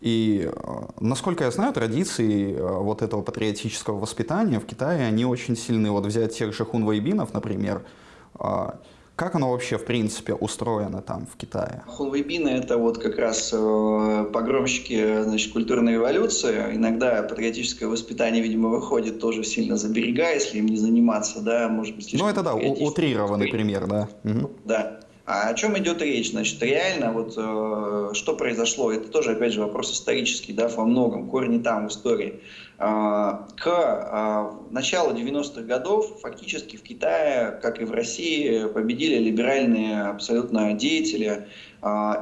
И, а, насколько я знаю, традиции а, вот этого патриотического воспитания в Китае, они очень сильны. Вот взять тех же хунвейбинов, например, а, как оно вообще, в принципе, устроено там, в Китае? Хунвейбины – это вот как раз э, погромщики значит, культурной революции. Иногда патриотическое воспитание, видимо, выходит тоже сильно за берега, если им не заниматься, да, может быть, Ну, это да, утрированный пример, да. Угу. Да. А о чем идет речь? Значит, реально, вот э, что произошло, это тоже, опять же, вопрос исторический, да, во многом, корни там в истории. Э, к э, началу 90-х годов фактически в Китае, как и в России, победили либеральные абсолютно деятели,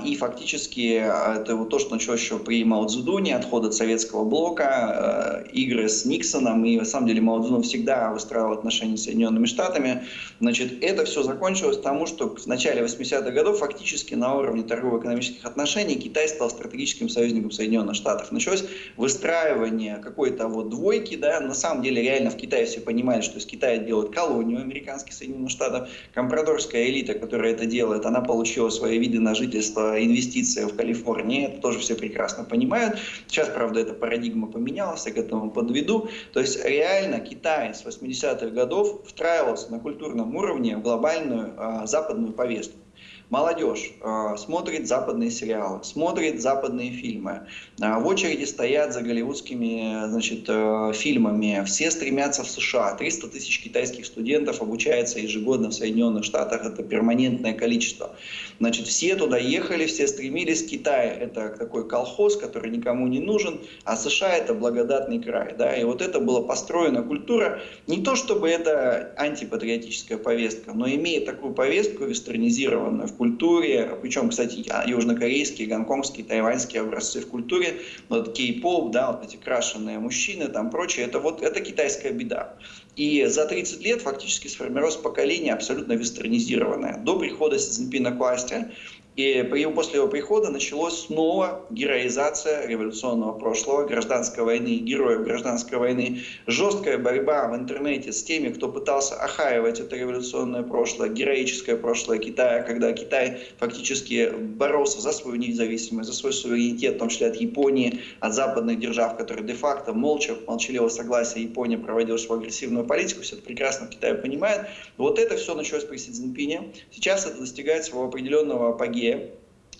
и фактически а, это вот то, что началось еще при Мао Цзэдуне, отход от советского блока, а, игры с Никсоном, и на самом деле Мао Цзэдун всегда выстраивал отношения с Соединенными Штатами. Значит, это все закончилось тому, что в начале 80-х годов фактически на уровне торгово-экономических отношений Китай стал стратегическим союзником Соединенных Штатов. Началось выстраивание какой-то вот двойки, да, на самом деле реально в Китае все понимали, что из Китая делают колонию американских Соединенных Штатов. Компрадорская элита, которая это делает, она получила свои виды на жительство жительство, инвестиция в Калифорнии, это тоже все прекрасно понимают. Сейчас, правда, эта парадигма поменялась, я к этому подведу. То есть реально Китай с 80-х годов встраивался на культурном уровне в глобальную а, западную повестку. Молодежь э, смотрит западные сериалы, смотрит западные фильмы. Э, в очереди стоят за голливудскими значит, э, фильмами. Все стремятся в США. 300 тысяч китайских студентов обучается ежегодно в Соединенных Штатах. Это перманентное количество. Значит, все туда ехали, все стремились. Китай – это такой колхоз, который никому не нужен, а США – это благодатный край. Да? И вот это была построена культура. Не то, чтобы это антипатриотическая повестка, но имеет такую повестку вестернизированную в культуре, причем, кстати, южнокорейские, гонконгские, тайваньские образцы в культуре, вот кей-поп, да, вот эти крашеные мужчины, там прочее, это вот, это китайская беда. И за 30 лет фактически сформировалось поколение абсолютно вестернизированное. До прихода Си Цзиньпина к власти и после его прихода началась снова героизация революционного прошлого, гражданской войны, героев гражданской войны, жесткая борьба в интернете с теми, кто пытался охаивать это революционное прошлое, героическое прошлое Китая, когда Китай фактически боролся за свою независимость, за свой суверенитет, в том числе от Японии, от западных держав, которые де-факто молча, молчаливого согласия Япония проводила свою агрессивную политику, все это прекрасно в Китае понимает. Вот это все началось при Си Цзиньпине. Сейчас это достигает своего определенного апогея семье,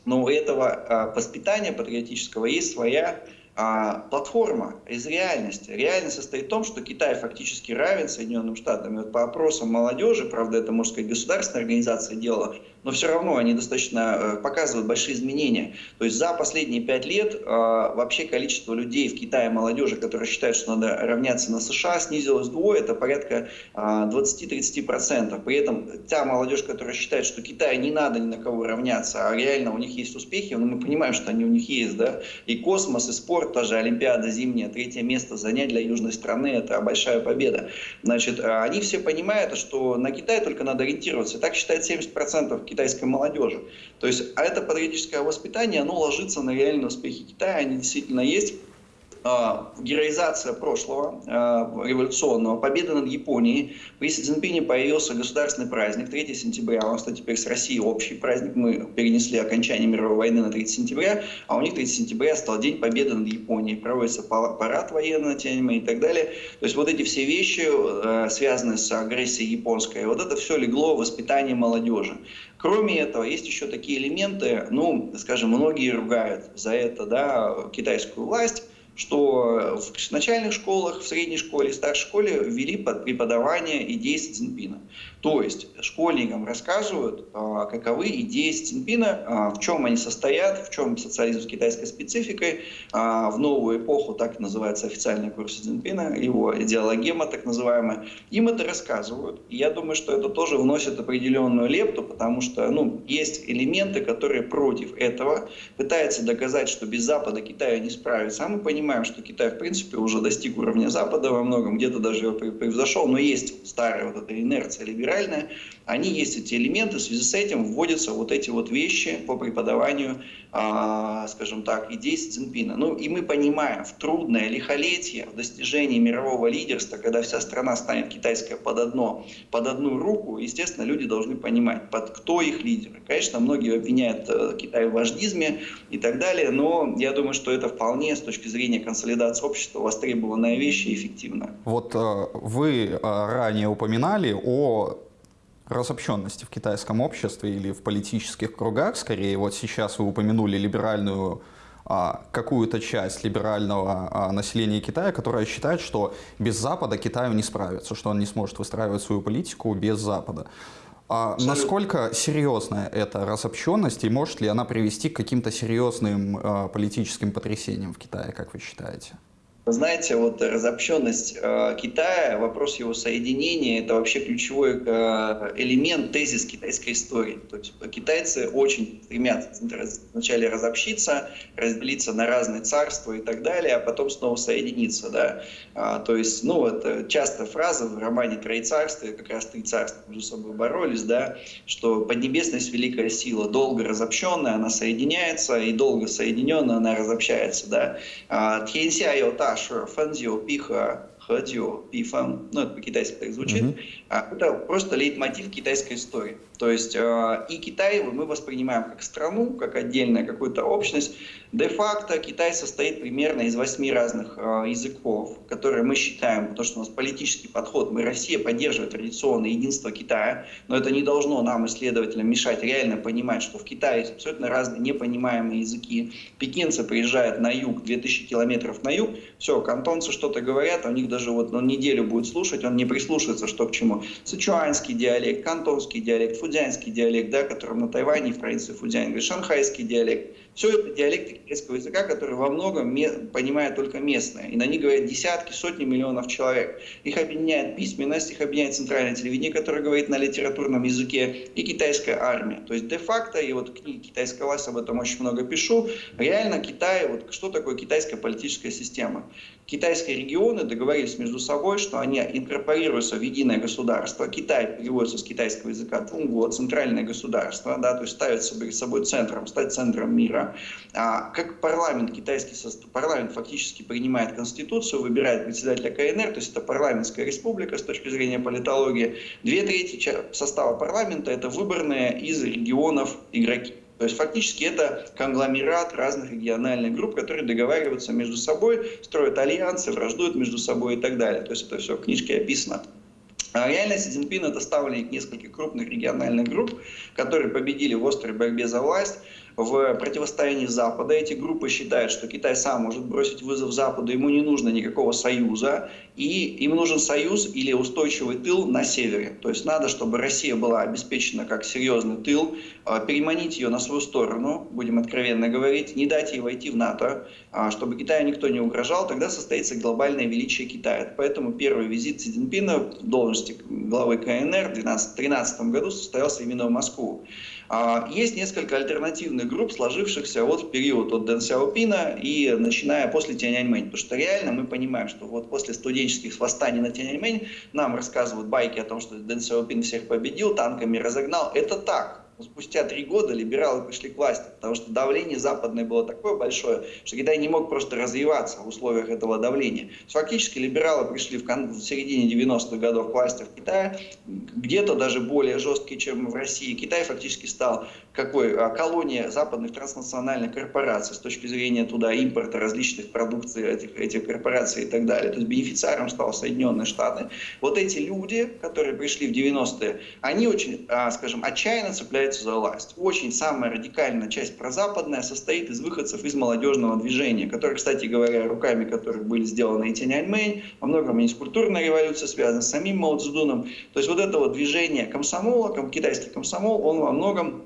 но у этого а, воспитания патриотического есть своя а, платформа из реальности. Реальность состоит в том, что Китай фактически равен Соединенным Штатам. И вот по опросам молодежи, правда, это, можно сказать, государственная организация делала, но все равно они достаточно э, показывают большие изменения. То есть за последние пять лет э, вообще количество людей в Китае, молодежи, которые считают, что надо равняться на США, снизилось вдвое, это порядка 20-30%. Э, При этом та молодежь, которая считает, что Китаю не надо ни на кого равняться, а реально у них есть успехи, но ну, мы понимаем, что они у них есть, да, и космос, и спорт, тоже Олимпиада зимняя, третье место занять для южной страны, это большая победа. Значит, они все понимают, что на Китай только надо ориентироваться. Так считает 70% китайской молодежи. То есть, а это патриотическое воспитание, оно ложится на реальные успехи Китая, они действительно есть. А, героизация прошлого а, революционного, победа над Японией. При Си Цзиньпине появился государственный праздник 3 сентября. У нас, кстати, теперь с Россией общий праздник. Мы перенесли окончание мировой войны на 3 сентября, а у них 3 сентября стал День победы над Японией. Проводится парад на Тяньаньмэ и так далее. То есть вот эти все вещи, а, связанные с агрессией японской, вот это все легло в воспитание молодежи. Кроме этого, есть еще такие элементы, ну, скажем, многие ругают за это да, китайскую власть, что в начальных школах, в средней школе, в старшей школе ввели преподавание идей Си Цзиньпина. То есть школьникам рассказывают, а, каковы идеи Си Цзиньпина, а, в чем они состоят, в чем социализм с китайской спецификой. А, в новую эпоху, так называется официальный курс Си Цзиньпина, его идеологема так называемая. Им это рассказывают. И я думаю, что это тоже вносит определенную лепту, потому что ну, есть элементы, которые против этого, пытаются доказать, что без Запада Китаю не справится. А мы понимаем, что Китай в принципе уже достиг уровня Запада во многом, где-то даже его превзошел, но есть старая вот эта инерция либеральная, либеральная, они есть эти элементы, в связи с этим вводятся вот эти вот вещи по преподаванию, а, скажем так, идей Си Цзиньпина. Ну и мы понимаем, в трудное лихолетие, в достижении мирового лидерства, когда вся страна станет китайская под, одно, под одну руку, естественно, люди должны понимать, под кто их лидеры. Конечно, многие обвиняют э, Китай в вождизме и так далее, но я думаю, что это вполне с точки зрения консолидации общества востребованная вещь и эффективная. Вот э, вы э, ранее упоминали о разобщенности в китайском обществе или в политических кругах, скорее. Вот сейчас вы упомянули либеральную а, какую-то часть либерального а, населения Китая, которая считает, что без Запада Китаю не справится, что он не сможет выстраивать свою политику без Запада. А насколько серьезная эта разобщенность и может ли она привести к каким-то серьезным а, политическим потрясениям в Китае, как вы считаете? Вы знаете, вот разобщенность э, Китая, вопрос его соединения, это вообще ключевой э, элемент, тезис китайской истории. То есть китайцы очень стремятся вначале разобщиться, разделиться на разные царства и так далее, а потом снова соединиться. Да? А, то есть, ну, это часто фраза в романе «Трои царства», как раз три царства между собой боролись, да, что поднебесность – великая сила, долго разобщенная, она соединяется, и долго соединенная, она разобщается. Да? А, Тхенся Йота 是分久必合。喝酒, пифан, ну это по-китайски так звучит, mm-hmm. это просто лейтмотив китайской истории. То есть э, и Китай мы воспринимаем как страну, как отдельная какую-то общность. Де-факто Китай состоит примерно из восьми разных э, языков, которые мы считаем, потому что у нас политический подход, мы Россия поддерживает традиционное единство Китая, но это не должно нам, исследователям, мешать реально понимать, что в Китае есть абсолютно разные непонимаемые языки. Пекинцы приезжают на юг, 2000 километров на юг, все, кантонцы что-то говорят, а у них даже вот он неделю будет слушать, он не прислушается, что к чему. Сычуанский диалект, кантонский диалект, фудзянский диалект, да, которым на Тайване в провинции Фудзянь говорит, шанхайский диалект. Все это диалекты китайского языка, которые во многом понимают только местные. И на них говорят десятки, сотни миллионов человек. Их объединяет письменность, их объединяет центральное телевидение, которое говорит на литературном языке, и китайская армия. То есть де-факто, и вот книги «Китайская власть» об этом очень много пишу, реально Китай, вот что такое китайская политическая система? Китайские регионы договорились между собой, что они инкорпорируются в единое государство. Китай переводится с китайского языка Тунгу, центральное государство, да, то есть перед собой центром, стать центром мира. А, как парламент китайский, парламент фактически принимает конституцию, выбирает председателя КНР, то есть это парламентская республика с точки зрения политологии. Две трети состава парламента это выборные из регионов игроки. То есть фактически это конгломерат разных региональных групп, которые договариваются между собой, строят альянсы, враждуют между собой и так далее. То есть это все в книжке описано. А реально Си Цзиньпин это ставленник нескольких крупных региональных групп, которые победили в острой борьбе за власть в противостоянии Запада. Эти группы считают, что Китай сам может бросить вызов Западу, ему не нужно никакого союза, и им нужен союз или устойчивый тыл на севере. То есть надо, чтобы Россия была обеспечена как серьезный тыл, а, переманить ее на свою сторону, будем откровенно говорить, не дать ей войти в НАТО, а, чтобы Китаю никто не угрожал, тогда состоится глобальное величие Китая. Поэтому первый визит Си Цзиньпина в должности главы КНР в 2013 году состоялся именно в Москву. А, есть несколько альтернативных групп, сложившихся вот в период от Дэн Сяопина и начиная после Тяньаньмэнь. Потому что реально мы понимаем, что вот после студенческих восстаний на Тяньаньмэнь нам рассказывают байки о том, что Дэн Сяопин всех победил, танками разогнал. Это так спустя три года либералы пришли к власти, потому что давление западное было такое большое, что Китай не мог просто развиваться в условиях этого давления. Фактически либералы пришли в, кон- в середине 90-х годов к власти в Китае, где-то даже более жесткие, чем в России. Китай фактически стал какой а, колония западных транснациональных корпораций с точки зрения туда импорта различных продукций этих, этих корпораций и так далее. То есть бенефициаром стал Соединенные Штаты. Вот эти люди, которые пришли в 90-е, они очень, а, скажем, отчаянно цепляются хватается за власть. Очень самая радикальная часть прозападная состоит из выходцев из молодежного движения, которые, кстати говоря, руками которых были сделаны и Тяньаньмэнь, во многом и с культурной революцией связаны, с самим Мао Цзэдуном. То есть вот это вот движение комсомола, китайский комсомол, он во многом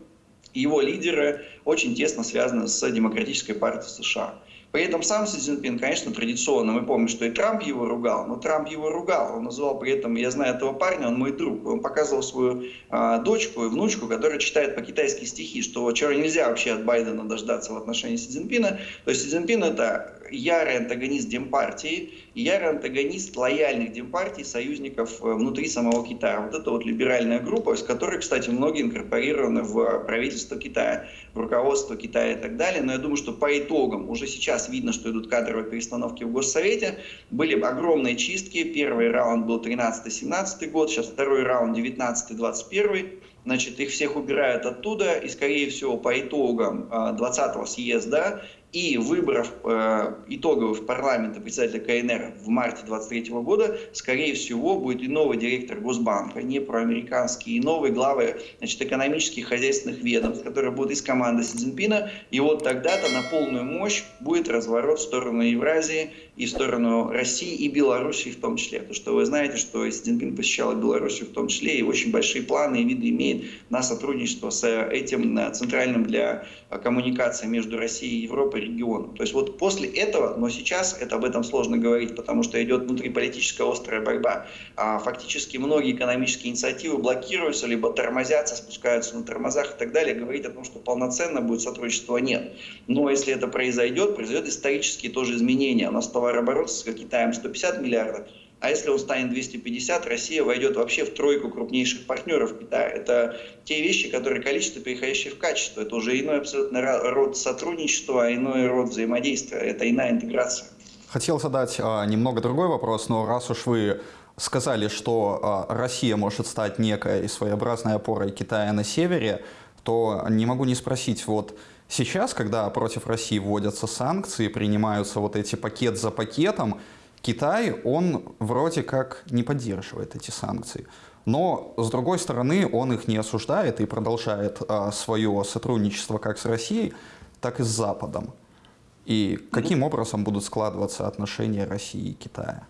его лидеры очень тесно связаны с Демократической партией США. При этом сам Си Цзиньпин, конечно, традиционно, мы помним, что и Трамп его ругал, но Трамп его ругал. Он называл при этом, я знаю этого парня, он мой друг. Он показывал свою э, дочку и внучку, которая читает по-китайски стихи, что чего нельзя вообще от Байдена дождаться в отношении Си Цзиньпина. То есть Си Цзиньпин это ярый антагонист Демпартии, ярый антагонист лояльных Демпартий, союзников э, внутри самого Китая. Вот это вот либеральная группа, из которой, кстати, многие инкорпорированы в правительство Китая, в руководство Китая и так далее. Но я думаю, что по итогам уже сейчас видно, что идут кадровые перестановки в Госсовете. Были огромные чистки. Первый раунд был 13-17 год, сейчас второй раунд 19-21 значит, их всех убирают оттуда, и, скорее всего, по итогам 20-го э, съезда и выборов э, итоговых парламента председателя КНР в марте 2023 года, скорее всего, будет и новый директор Госбанка, не проамериканский, и новый главы значит, экономических хозяйственных ведомств, которые будут из команды Си Цзиньпина. И вот тогда-то на полную мощь будет разворот в сторону Евразии и в сторону России и Белоруссии в том числе. Потому что вы знаете, что Си Цзиньпин посещал Белоруссию в том числе, и очень большие планы и виды имеет на сотрудничество с этим э, центральным для коммуникации между Россией и Европой по региону. То есть вот после этого, но сейчас это об этом сложно говорить, потому что идет внутриполитическая острая борьба. А фактически многие экономические инициативы блокируются, либо тормозятся, спускаются на тормозах и так далее. Говорить о том, что полноценно будет сотрудничество, нет. Но если это произойдет, произойдет исторические тоже изменения. У нас товарооборот с Китаем 150 миллиардов, а если он станет 250, Россия войдет вообще в тройку крупнейших партнеров Китая. Это те вещи, которые количество, переходящее в качество. Это уже иной абсолютно род сотрудничества, а иной род взаимодействия. Это иная интеграция. Хотел задать а, немного другой вопрос, но раз уж вы сказали, что а, Россия может стать некой своеобразной опорой Китая на севере, то не могу не спросить, вот сейчас, когда против России вводятся санкции, принимаются вот эти пакет за пакетом, Китай, он вроде как не поддерживает эти санкции. Но, с другой стороны, он их не осуждает и продолжает а, свое сотрудничество как с Россией, так и с Западом. И каким образом будут складываться отношения России и Китая?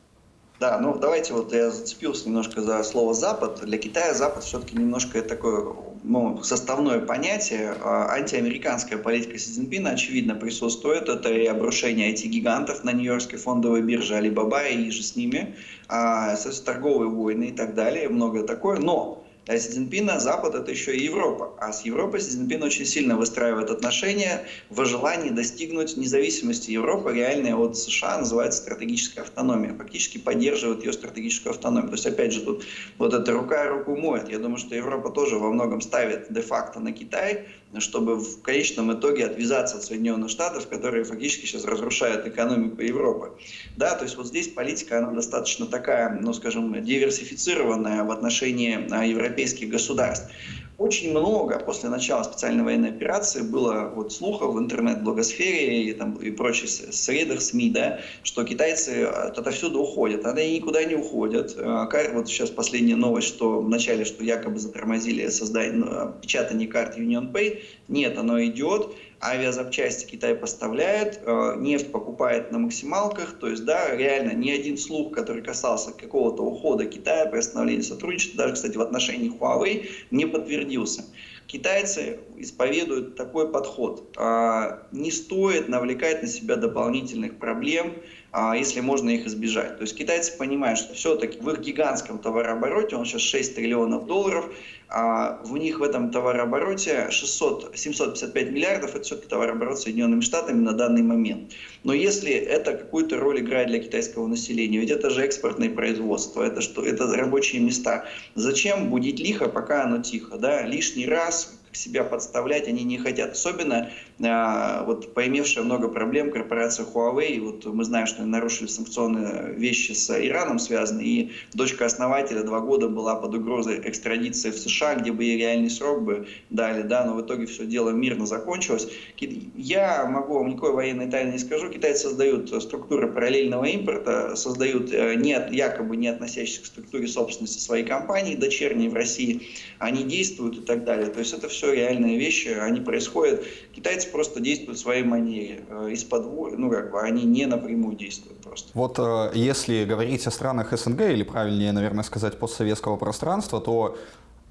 Да, ну давайте вот я зацепился немножко за слово «Запад». Для Китая Запад все-таки немножко такое ну, составное понятие. А, антиамериканская политика Си Цзиньпина, очевидно, присутствует. Это и обрушение IT-гигантов на Нью-Йоркской фондовой бирже Алибаба и же с ними, а, торговые войны и так далее, многое такое. Но для Си Цзиньпина Запад – это еще и Европа. А с Европой Си очень сильно выстраивает отношения в желании достигнуть независимости Европы, реальной от США, называется стратегическая автономия. Фактически поддерживает ее стратегическую автономию. То есть, опять же, тут вот эта рука руку моет. Я думаю, что Европа тоже во многом ставит де-факто на Китай, чтобы в конечном итоге отвязаться от Соединенных Штатов, которые фактически сейчас разрушают экономику Европы. Да, то есть вот здесь политика, она достаточно такая, ну скажем, диверсифицированная в отношении а, европейских государств. Очень много после начала специальной военной операции было вот слухов в интернет-блогосфере и, там, и прочих средах СМИ, да, что китайцы отовсюду уходят. Они никуда не уходят. А, вот сейчас последняя новость, что вначале, что якобы затормозили создание, ну, печатание карт UnionPay. Нет, оно идет авиазапчасти Китай поставляет, э, нефть покупает на максималках, то есть, да, реально ни один слух, который касался какого-то ухода Китая, приостановления сотрудничества, даже, кстати, в отношении Huawei, не подтвердился. Китайцы исповедуют такой подход. А, не стоит навлекать на себя дополнительных проблем, если можно их избежать. То есть китайцы понимают, что все-таки в их гигантском товарообороте, он сейчас 6 триллионов долларов, а в них в этом товарообороте 600, 755 миллиардов, это все-таки товарооборот Соединенными Штатами на данный момент. Но если это какую-то роль играет для китайского населения, ведь это же экспортное производство, это, что, это рабочие места, зачем будить лихо, пока оно тихо? Да? Лишний раз себя подставлять они не хотят. Особенно а, вот поимевшая много проблем корпорация Huawei. Вот мы знаем, что они нарушили санкционные вещи с Ираном связаны. И дочка основателя два года была под угрозой экстрадиции в США, где бы ей реальный срок бы дали. Да, но в итоге все дело мирно закончилось. Я могу вам никакой военной тайны не скажу. Китайцы создают структуры параллельного импорта, создают э, не, якобы не относящихся к структуре собственности своей компании, дочерней в России. Они действуют и так далее. То есть это все все реальные вещи, они происходят. Китайцы просто действуют в своей манере. Э, из-под, ну, как бы, они не напрямую действуют просто. Вот э, если говорить о странах СНГ, или правильнее, наверное, сказать, постсоветского пространства, то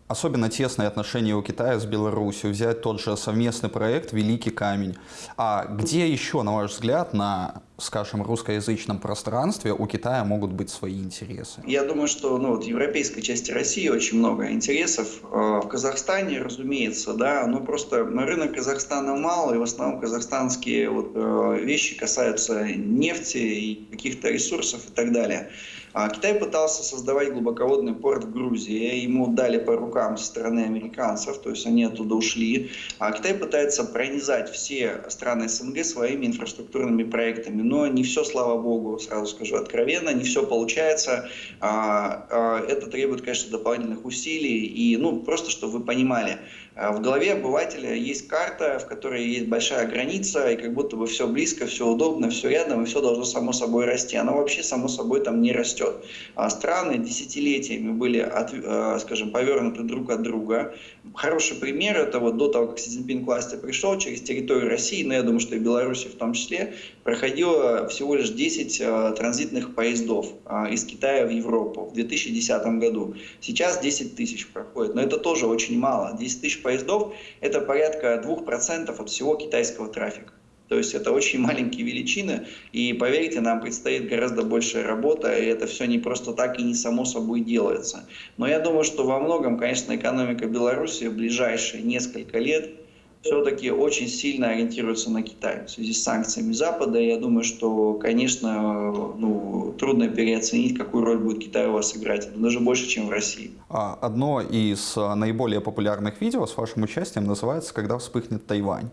особенно тесные отношения у Китая с Беларусью, взять тот же совместный проект «Великий камень». А где еще, на ваш взгляд, на, скажем, русскоязычном пространстве у Китая могут быть свои интересы? Я думаю, что ну, вот, в европейской части России очень много интересов. Э, в Казахстане, разумеется, да, но просто рынок Казахстана мало, и в основном казахстанские вот, э, вещи касаются нефти и каких-то ресурсов и так далее. А Китай пытался создавать глубоководный порт в Грузии. Ему дали по рукам со стороны американцев, то есть они оттуда ушли. А Китай пытается пронизать все страны СНГ своими инфраструктурными проектами. Но не все, слава богу, сразу скажу откровенно, не все получается. А, а, это требует, конечно, дополнительных усилий. И, ну, просто, чтобы вы понимали, в голове обывателя есть карта, в которой есть большая граница, и как будто бы все близко, все удобно, все рядом, и все должно само собой расти. Оно вообще само собой там не растет. А страны десятилетиями были, от, а, скажем, повернуты друг от друга. Хороший пример это вот до того, как Си Цзиньпин к власти пришел, через территорию России, но я думаю, что и Беларуси в том числе, проходило всего лишь 10 а, транзитных поездов из Китая в Европу в 2010 году. Сейчас 10 тысяч проходит, но это тоже очень мало. 10 тысяч поездов – это порядка 2% от всего китайского трафика. То есть это очень маленькие величины, и поверьте, нам предстоит гораздо большая работа, и это все не просто так и не само собой делается. Но я думаю, что во многом, конечно, экономика Беларуси в ближайшие несколько лет – все-таки очень сильно ориентируется на Китай в связи с санкциями Запада. Я думаю, что, конечно, ну, трудно переоценить, какую роль будет Китай у вас сыграть. даже больше, чем в России. А, одно из а, наиболее популярных видео с вашим участием называется «Когда вспыхнет Тайвань».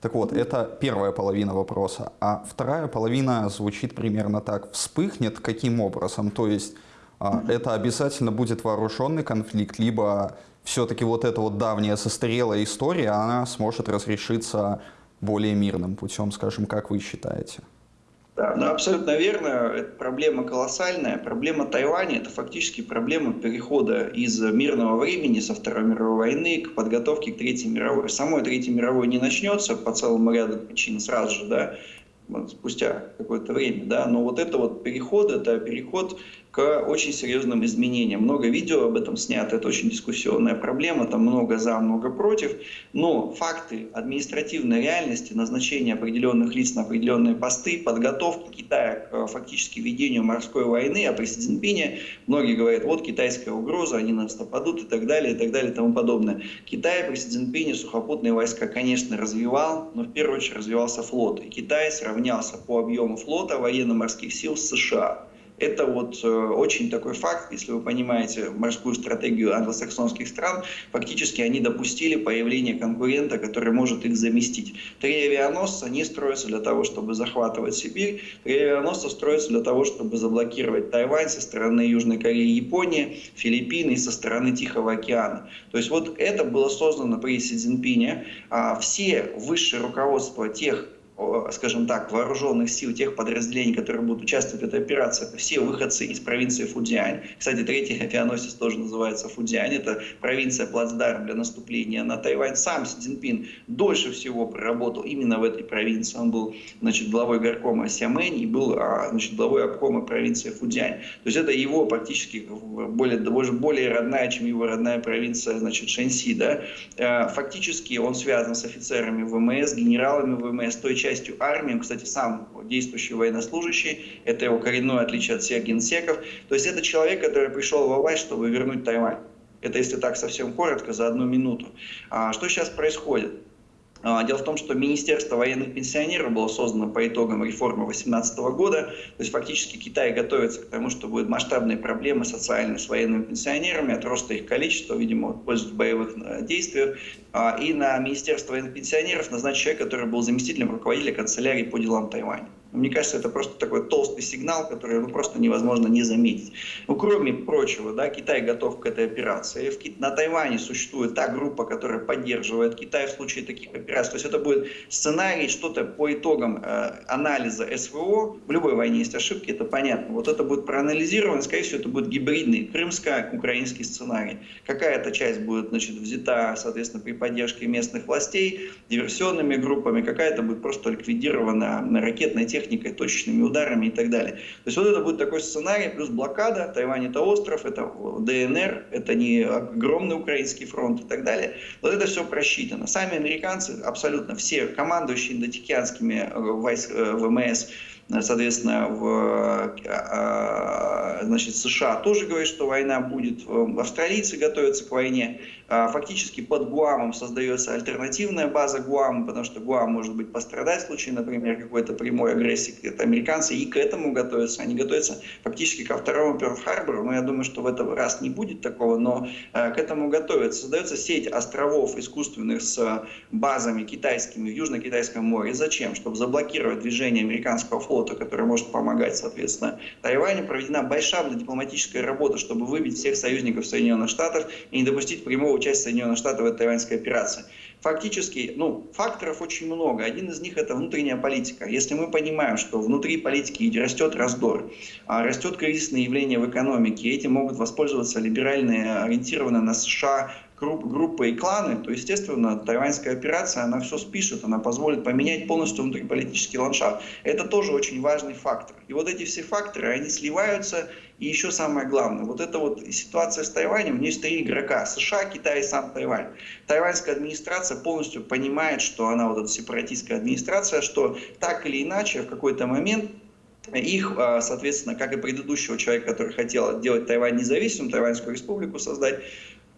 Так вот, это первая половина вопроса. А вторая половина звучит примерно так. Вспыхнет каким образом? То есть а, это обязательно будет вооруженный конфликт, либо все-таки вот эта вот давняя состарелая история, она сможет разрешиться более мирным путем, скажем, как вы считаете? Да, ну абсолютно верно. Это проблема колоссальная. Проблема Тайваня – это фактически проблема перехода из мирного времени со Второй мировой войны к подготовке к Третьей мировой. Самой Третьей мировой не начнется по целому ряду причин сразу же, да, спустя какое-то время, да, но вот это вот переход, это переход к очень серьезным изменениям. Много видео об этом снято, это очень дискуссионная проблема, там много за, много против, но факты административной реальности, назначения определенных лиц на определенные посты, подготовки Китая к э, фактически ведению морской войны, а при Си многие говорят, вот китайская угроза, они нас нападут и так далее, и так далее, и тому подобное. Китай при Си сухопутные войска, конечно, развивал, но в первую очередь развивался флот. И Китай сравнялся по объему флота военно-морских сил с США. Это вот э, очень такой факт, если вы понимаете морскую стратегию англосаксонских стран, фактически они допустили появление конкурента, который может их заместить. Три авианосца не строятся для того, чтобы захватывать Сибирь, три авианосца строятся для того, чтобы заблокировать Тайвань со стороны Южной Кореи Японии, Филиппины и со стороны Тихого океана. То есть вот это было создано при Си Цзиньпине. А все высшее руководство тех скажем так, вооруженных сил, тех подразделений, которые будут участвовать в этой операции, все выходцы из провинции Фудзиань. Кстати, третий авианосец тоже называется Фудзиань. Это провинция плацдарм для наступления на Тайвань. Сам Си Цзиньпин дольше всего проработал именно в этой провинции. Он был значит, главой горкома Сямэнь и был а, значит, главой обкома провинции Фудзиань. То есть это его практически более, более родная, чем его родная провинция значит, Шэньси. Да? Э, фактически он связан с офицерами ВМС, генералами ВМС той части, частью армии, кстати, сам действующий военнослужащий, это его коренное отличие от всех генсеков. То есть это человек, который пришел во власть, чтобы вернуть Тайвань. Это если так совсем коротко, за одну минуту. А что сейчас происходит? А, дело в том, что Министерство военных пенсионеров было создано по итогам реформы 2018 года. То есть фактически Китай готовится к тому, что будут масштабные проблемы социальные с военными пенсионерами от роста их количества, видимо, пользуясь в боевых э, действиях. И на Министерство военных пенсионеров назначен человек, который был заместителем руководителя канцелярии по делам Тайваня. Мне кажется, это просто такой толстый сигнал, который ну, просто невозможно не заметить. Ну, кроме прочего, да, Китай готов к этой операции. В, на Тайване существует та группа, которая поддерживает Китай в случае таких операций. То есть это будет сценарий, что-то по итогам э, анализа СВО. В любой войне есть ошибки, это понятно. Вот это будет проанализировано, скорее всего, это будет гибридный крымско-украинский сценарий. Какая-то часть будет значит, взята, соответственно, при поддержке местных властей, диверсионными группами, какая-то будет просто ликвидирована ракетной техникой, точечными ударами и так далее. То есть вот это будет такой сценарий, плюс блокада, Тайвань это остров, это ДНР, это не огромный украинский фронт и так далее. Вот это все просчитано. Сами американцы, абсолютно все командующие индотикианскими э, войск, э, ВМС, Соответственно, в э, значит, США тоже говорят, что война будет. Австралийцы готовятся к войне. А, фактически под Гуамом создается альтернативная база Гуама, потому что Гуам может быть пострадать в случае, например, какой-то прямой агрессии. Это американцы и к этому готовятся. Они готовятся фактически ко второму Перл-Харбору. Но я думаю, что в этот раз не будет такого, но а, к этому готовятся. Создается сеть островов искусственных с базами китайскими в Южно-Китайском море. Зачем? Чтобы заблокировать движение американского флота, который может помогать, соответственно, Тайваню. Проведена большая дипломатическая работа, чтобы выбить всех союзников Соединенных Штатов и не допустить прямого участие Соединенных Штатов в этой тайваньской операции. Фактически, ну, факторов очень много. Один из них это внутренняя политика. Если мы понимаем, что внутри политики растет раздор, а растет кризисное явление в экономике, этим могут воспользоваться либеральные, ориентированные на США группы и кланы, то, естественно, тайваньская операция, она все спишет, она позволит поменять полностью внутриполитический ландшафт. Это тоже очень важный фактор. И вот эти все факторы, они сливаются, и еще самое главное, вот эта вот ситуация с Тайванем, у нее есть три игрока, США, Китай и сам Тайвань. Тайваньская администрация полностью понимает, что она вот эта сепаратистская администрация, что так или иначе в какой-то момент их, а, соответственно, как и предыдущего человека, который хотел делать Тайвань независимым, Тайваньскую республику создать,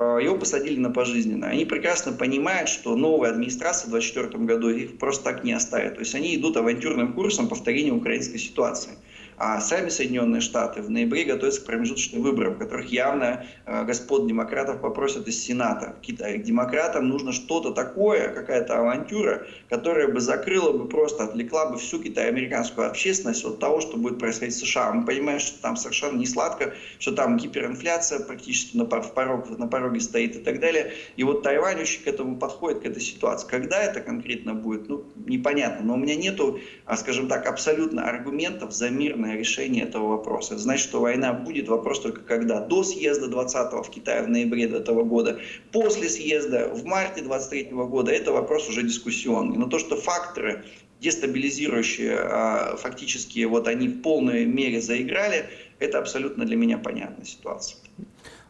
его посадили на пожизненно. Они прекрасно понимают, что новая администрация в 2024 году их просто так не оставит. То есть они идут авантюрным курсом повторения украинской ситуации. А сами Соединенные Штаты в ноябре готовятся к промежуточным выборам, в которых явно э, господ демократов попросят из Сената. Демократам нужно что-то такое, какая-то авантюра, которая бы закрыла бы просто, отвлекла бы всю китайо-американскую общественность от того, что будет происходить в США. Мы понимаем, что там совершенно не сладко, что там гиперинфляция практически на, порог, на пороге стоит и так далее. И вот Тайвань очень к этому подходит, к этой ситуации. Когда это конкретно будет, ну, непонятно. Но у меня нету, а, скажем так, абсолютно аргументов за мирное мирное решение этого вопроса. Это значит, что война будет, вопрос только когда. До съезда 20-го в Китае в ноябре этого года, после съезда в марте 23 -го года, это вопрос уже дискуссионный. Но то, что факторы дестабилизирующие, а, фактически вот они в полной мере заиграли, это абсолютно для меня понятная ситуация.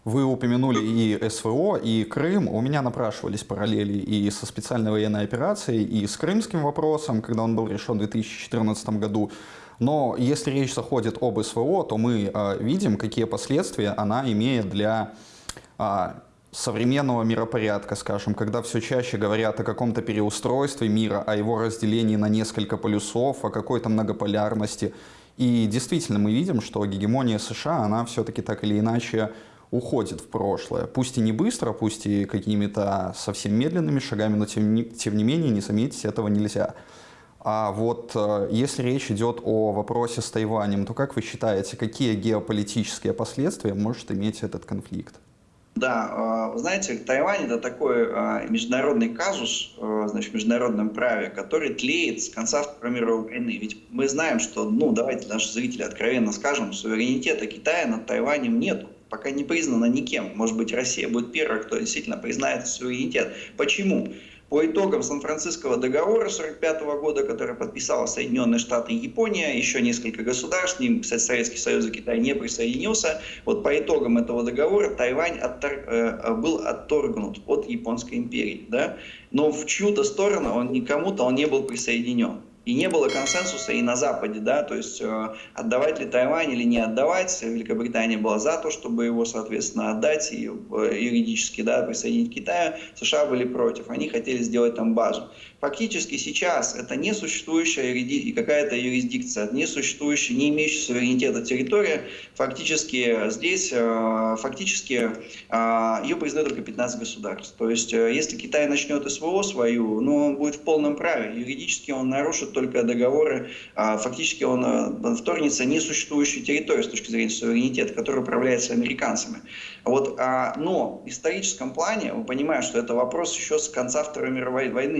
Вы упомянули и СВО, и Крым. У меня напрашивались параллели и со специальной военной операцией, и с крымским вопросом, когда он был решен в 2014 году. Но если речь заходит об СВО, то мы э, видим, какие последствия она имеет для э, современного миропорядка, скажем, когда все чаще говорят о каком-то переустройстве мира, о его разделении на несколько полюсов, о какой-то многополярности. И действительно мы видим, что гегемония США, она все-таки так или иначе уходит в прошлое. Пусть и не быстро, пусть и какими-то совсем медленными шагами, но тем не, тем не менее не заметить этого нельзя. А вот э, если речь идет о вопросе с Тайванем, то как вы считаете, какие геополитические последствия может иметь этот конфликт? Да, э, знаете, Тайвань это такой э, международный казус, значит, в международном праве, который тлеет с конца Второй мировой войны. Ведь мы знаем, что, ну, давайте наши зрители откровенно скажем, суверенитета Китая над Тайванем нет. Пока не признано никем. Может быть, Россия будет первой, кто действительно признает суверенитет. Почему? По итогам Сан-Франциского договора 1945 года, который подписала Соединенные Штаты и Япония, еще несколько государств, ним, кстати, Советский Союз и Китай не присоединился, вот по итогам этого договора Тайвань оттор, э, был отторгнут от Японской империи. Да? Но в чью-то сторону он никому-то он не был присоединен и не было консенсуса и на Западе, да, то есть э, отдавать ли Тайвань или не отдавать. Великобритания была за то, чтобы его, соответственно, отдать и э, юридически, да, присоединить к Китаю. США были против, они хотели сделать там базу. Фактически сейчас это несуществующая и какая-то юрисдикция, несуществующая, не имеющая суверенитета территория. Фактически здесь, э, фактически ее признают только 15 государств. То есть если Китай начнет СВО свою, ну, он будет в полном праве. Юридически он нарушит только договоры. А, фактически он вторгнется несуществующую территорию с точки зрения суверенитета, которая управляется американцами. Вот, а, но в историческом плане, вы понимаете, что это вопрос еще с конца Второй мировой войны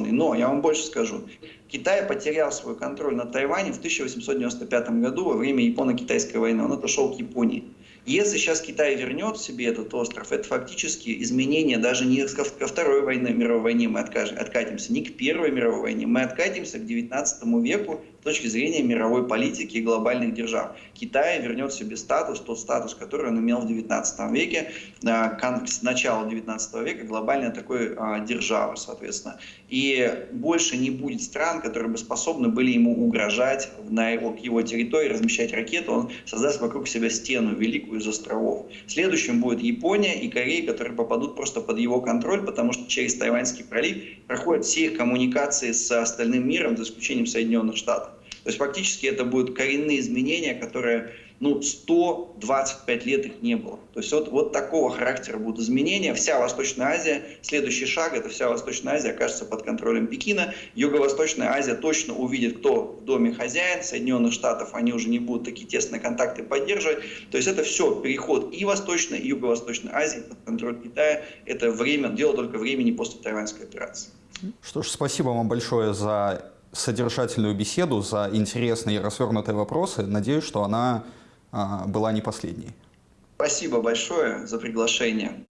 нерешенный. Но я вам больше скажу. Китай потерял свой контроль над Тайванем в 1895 году во время Японо-Китайской войны. Он отошел к Японии. Если сейчас Китай вернет себе этот остров, это фактически изменение даже не ко Второй войне, мировой войне мы откатимся, не к Первой мировой войне, мы откатимся к 19 веку с точки зрения мировой политики и глобальных держав. Китай вернет себе статус, тот статус, который он имел в 19 веке, с начала 19 века, глобальной такой а, державы, соответственно. И больше не будет стран, которые бы способны были ему угрожать на его, его территории, размещать ракеты, он создаст вокруг себя стену великую из островов. Следующим будет Япония и Корея, которые попадут просто под его контроль, потому что через Тайваньский пролив проходят все их коммуникации с остальным миром, за исключением Соединенных Штатов. То есть фактически это будут коренные изменения, которые ну, 125 лет их не было. То есть вот, вот такого характера будут изменения. Вся Восточная Азия, следующий шаг, это вся Восточная Азия окажется под контролем Пекина. Юго-Восточная Азия точно увидит, кто в доме хозяин. Соединенных Штатов они уже не будут такие тесные контакты поддерживать. То есть это все переход и Восточной, и Юго-Восточной Азии под контроль Китая. Это время, дело только времени после тайваньской операции. Что ж, спасибо вам большое за содержательную беседу, за интересные и развернутые вопросы. Надеюсь, что она была не последней. Спасибо большое за приглашение.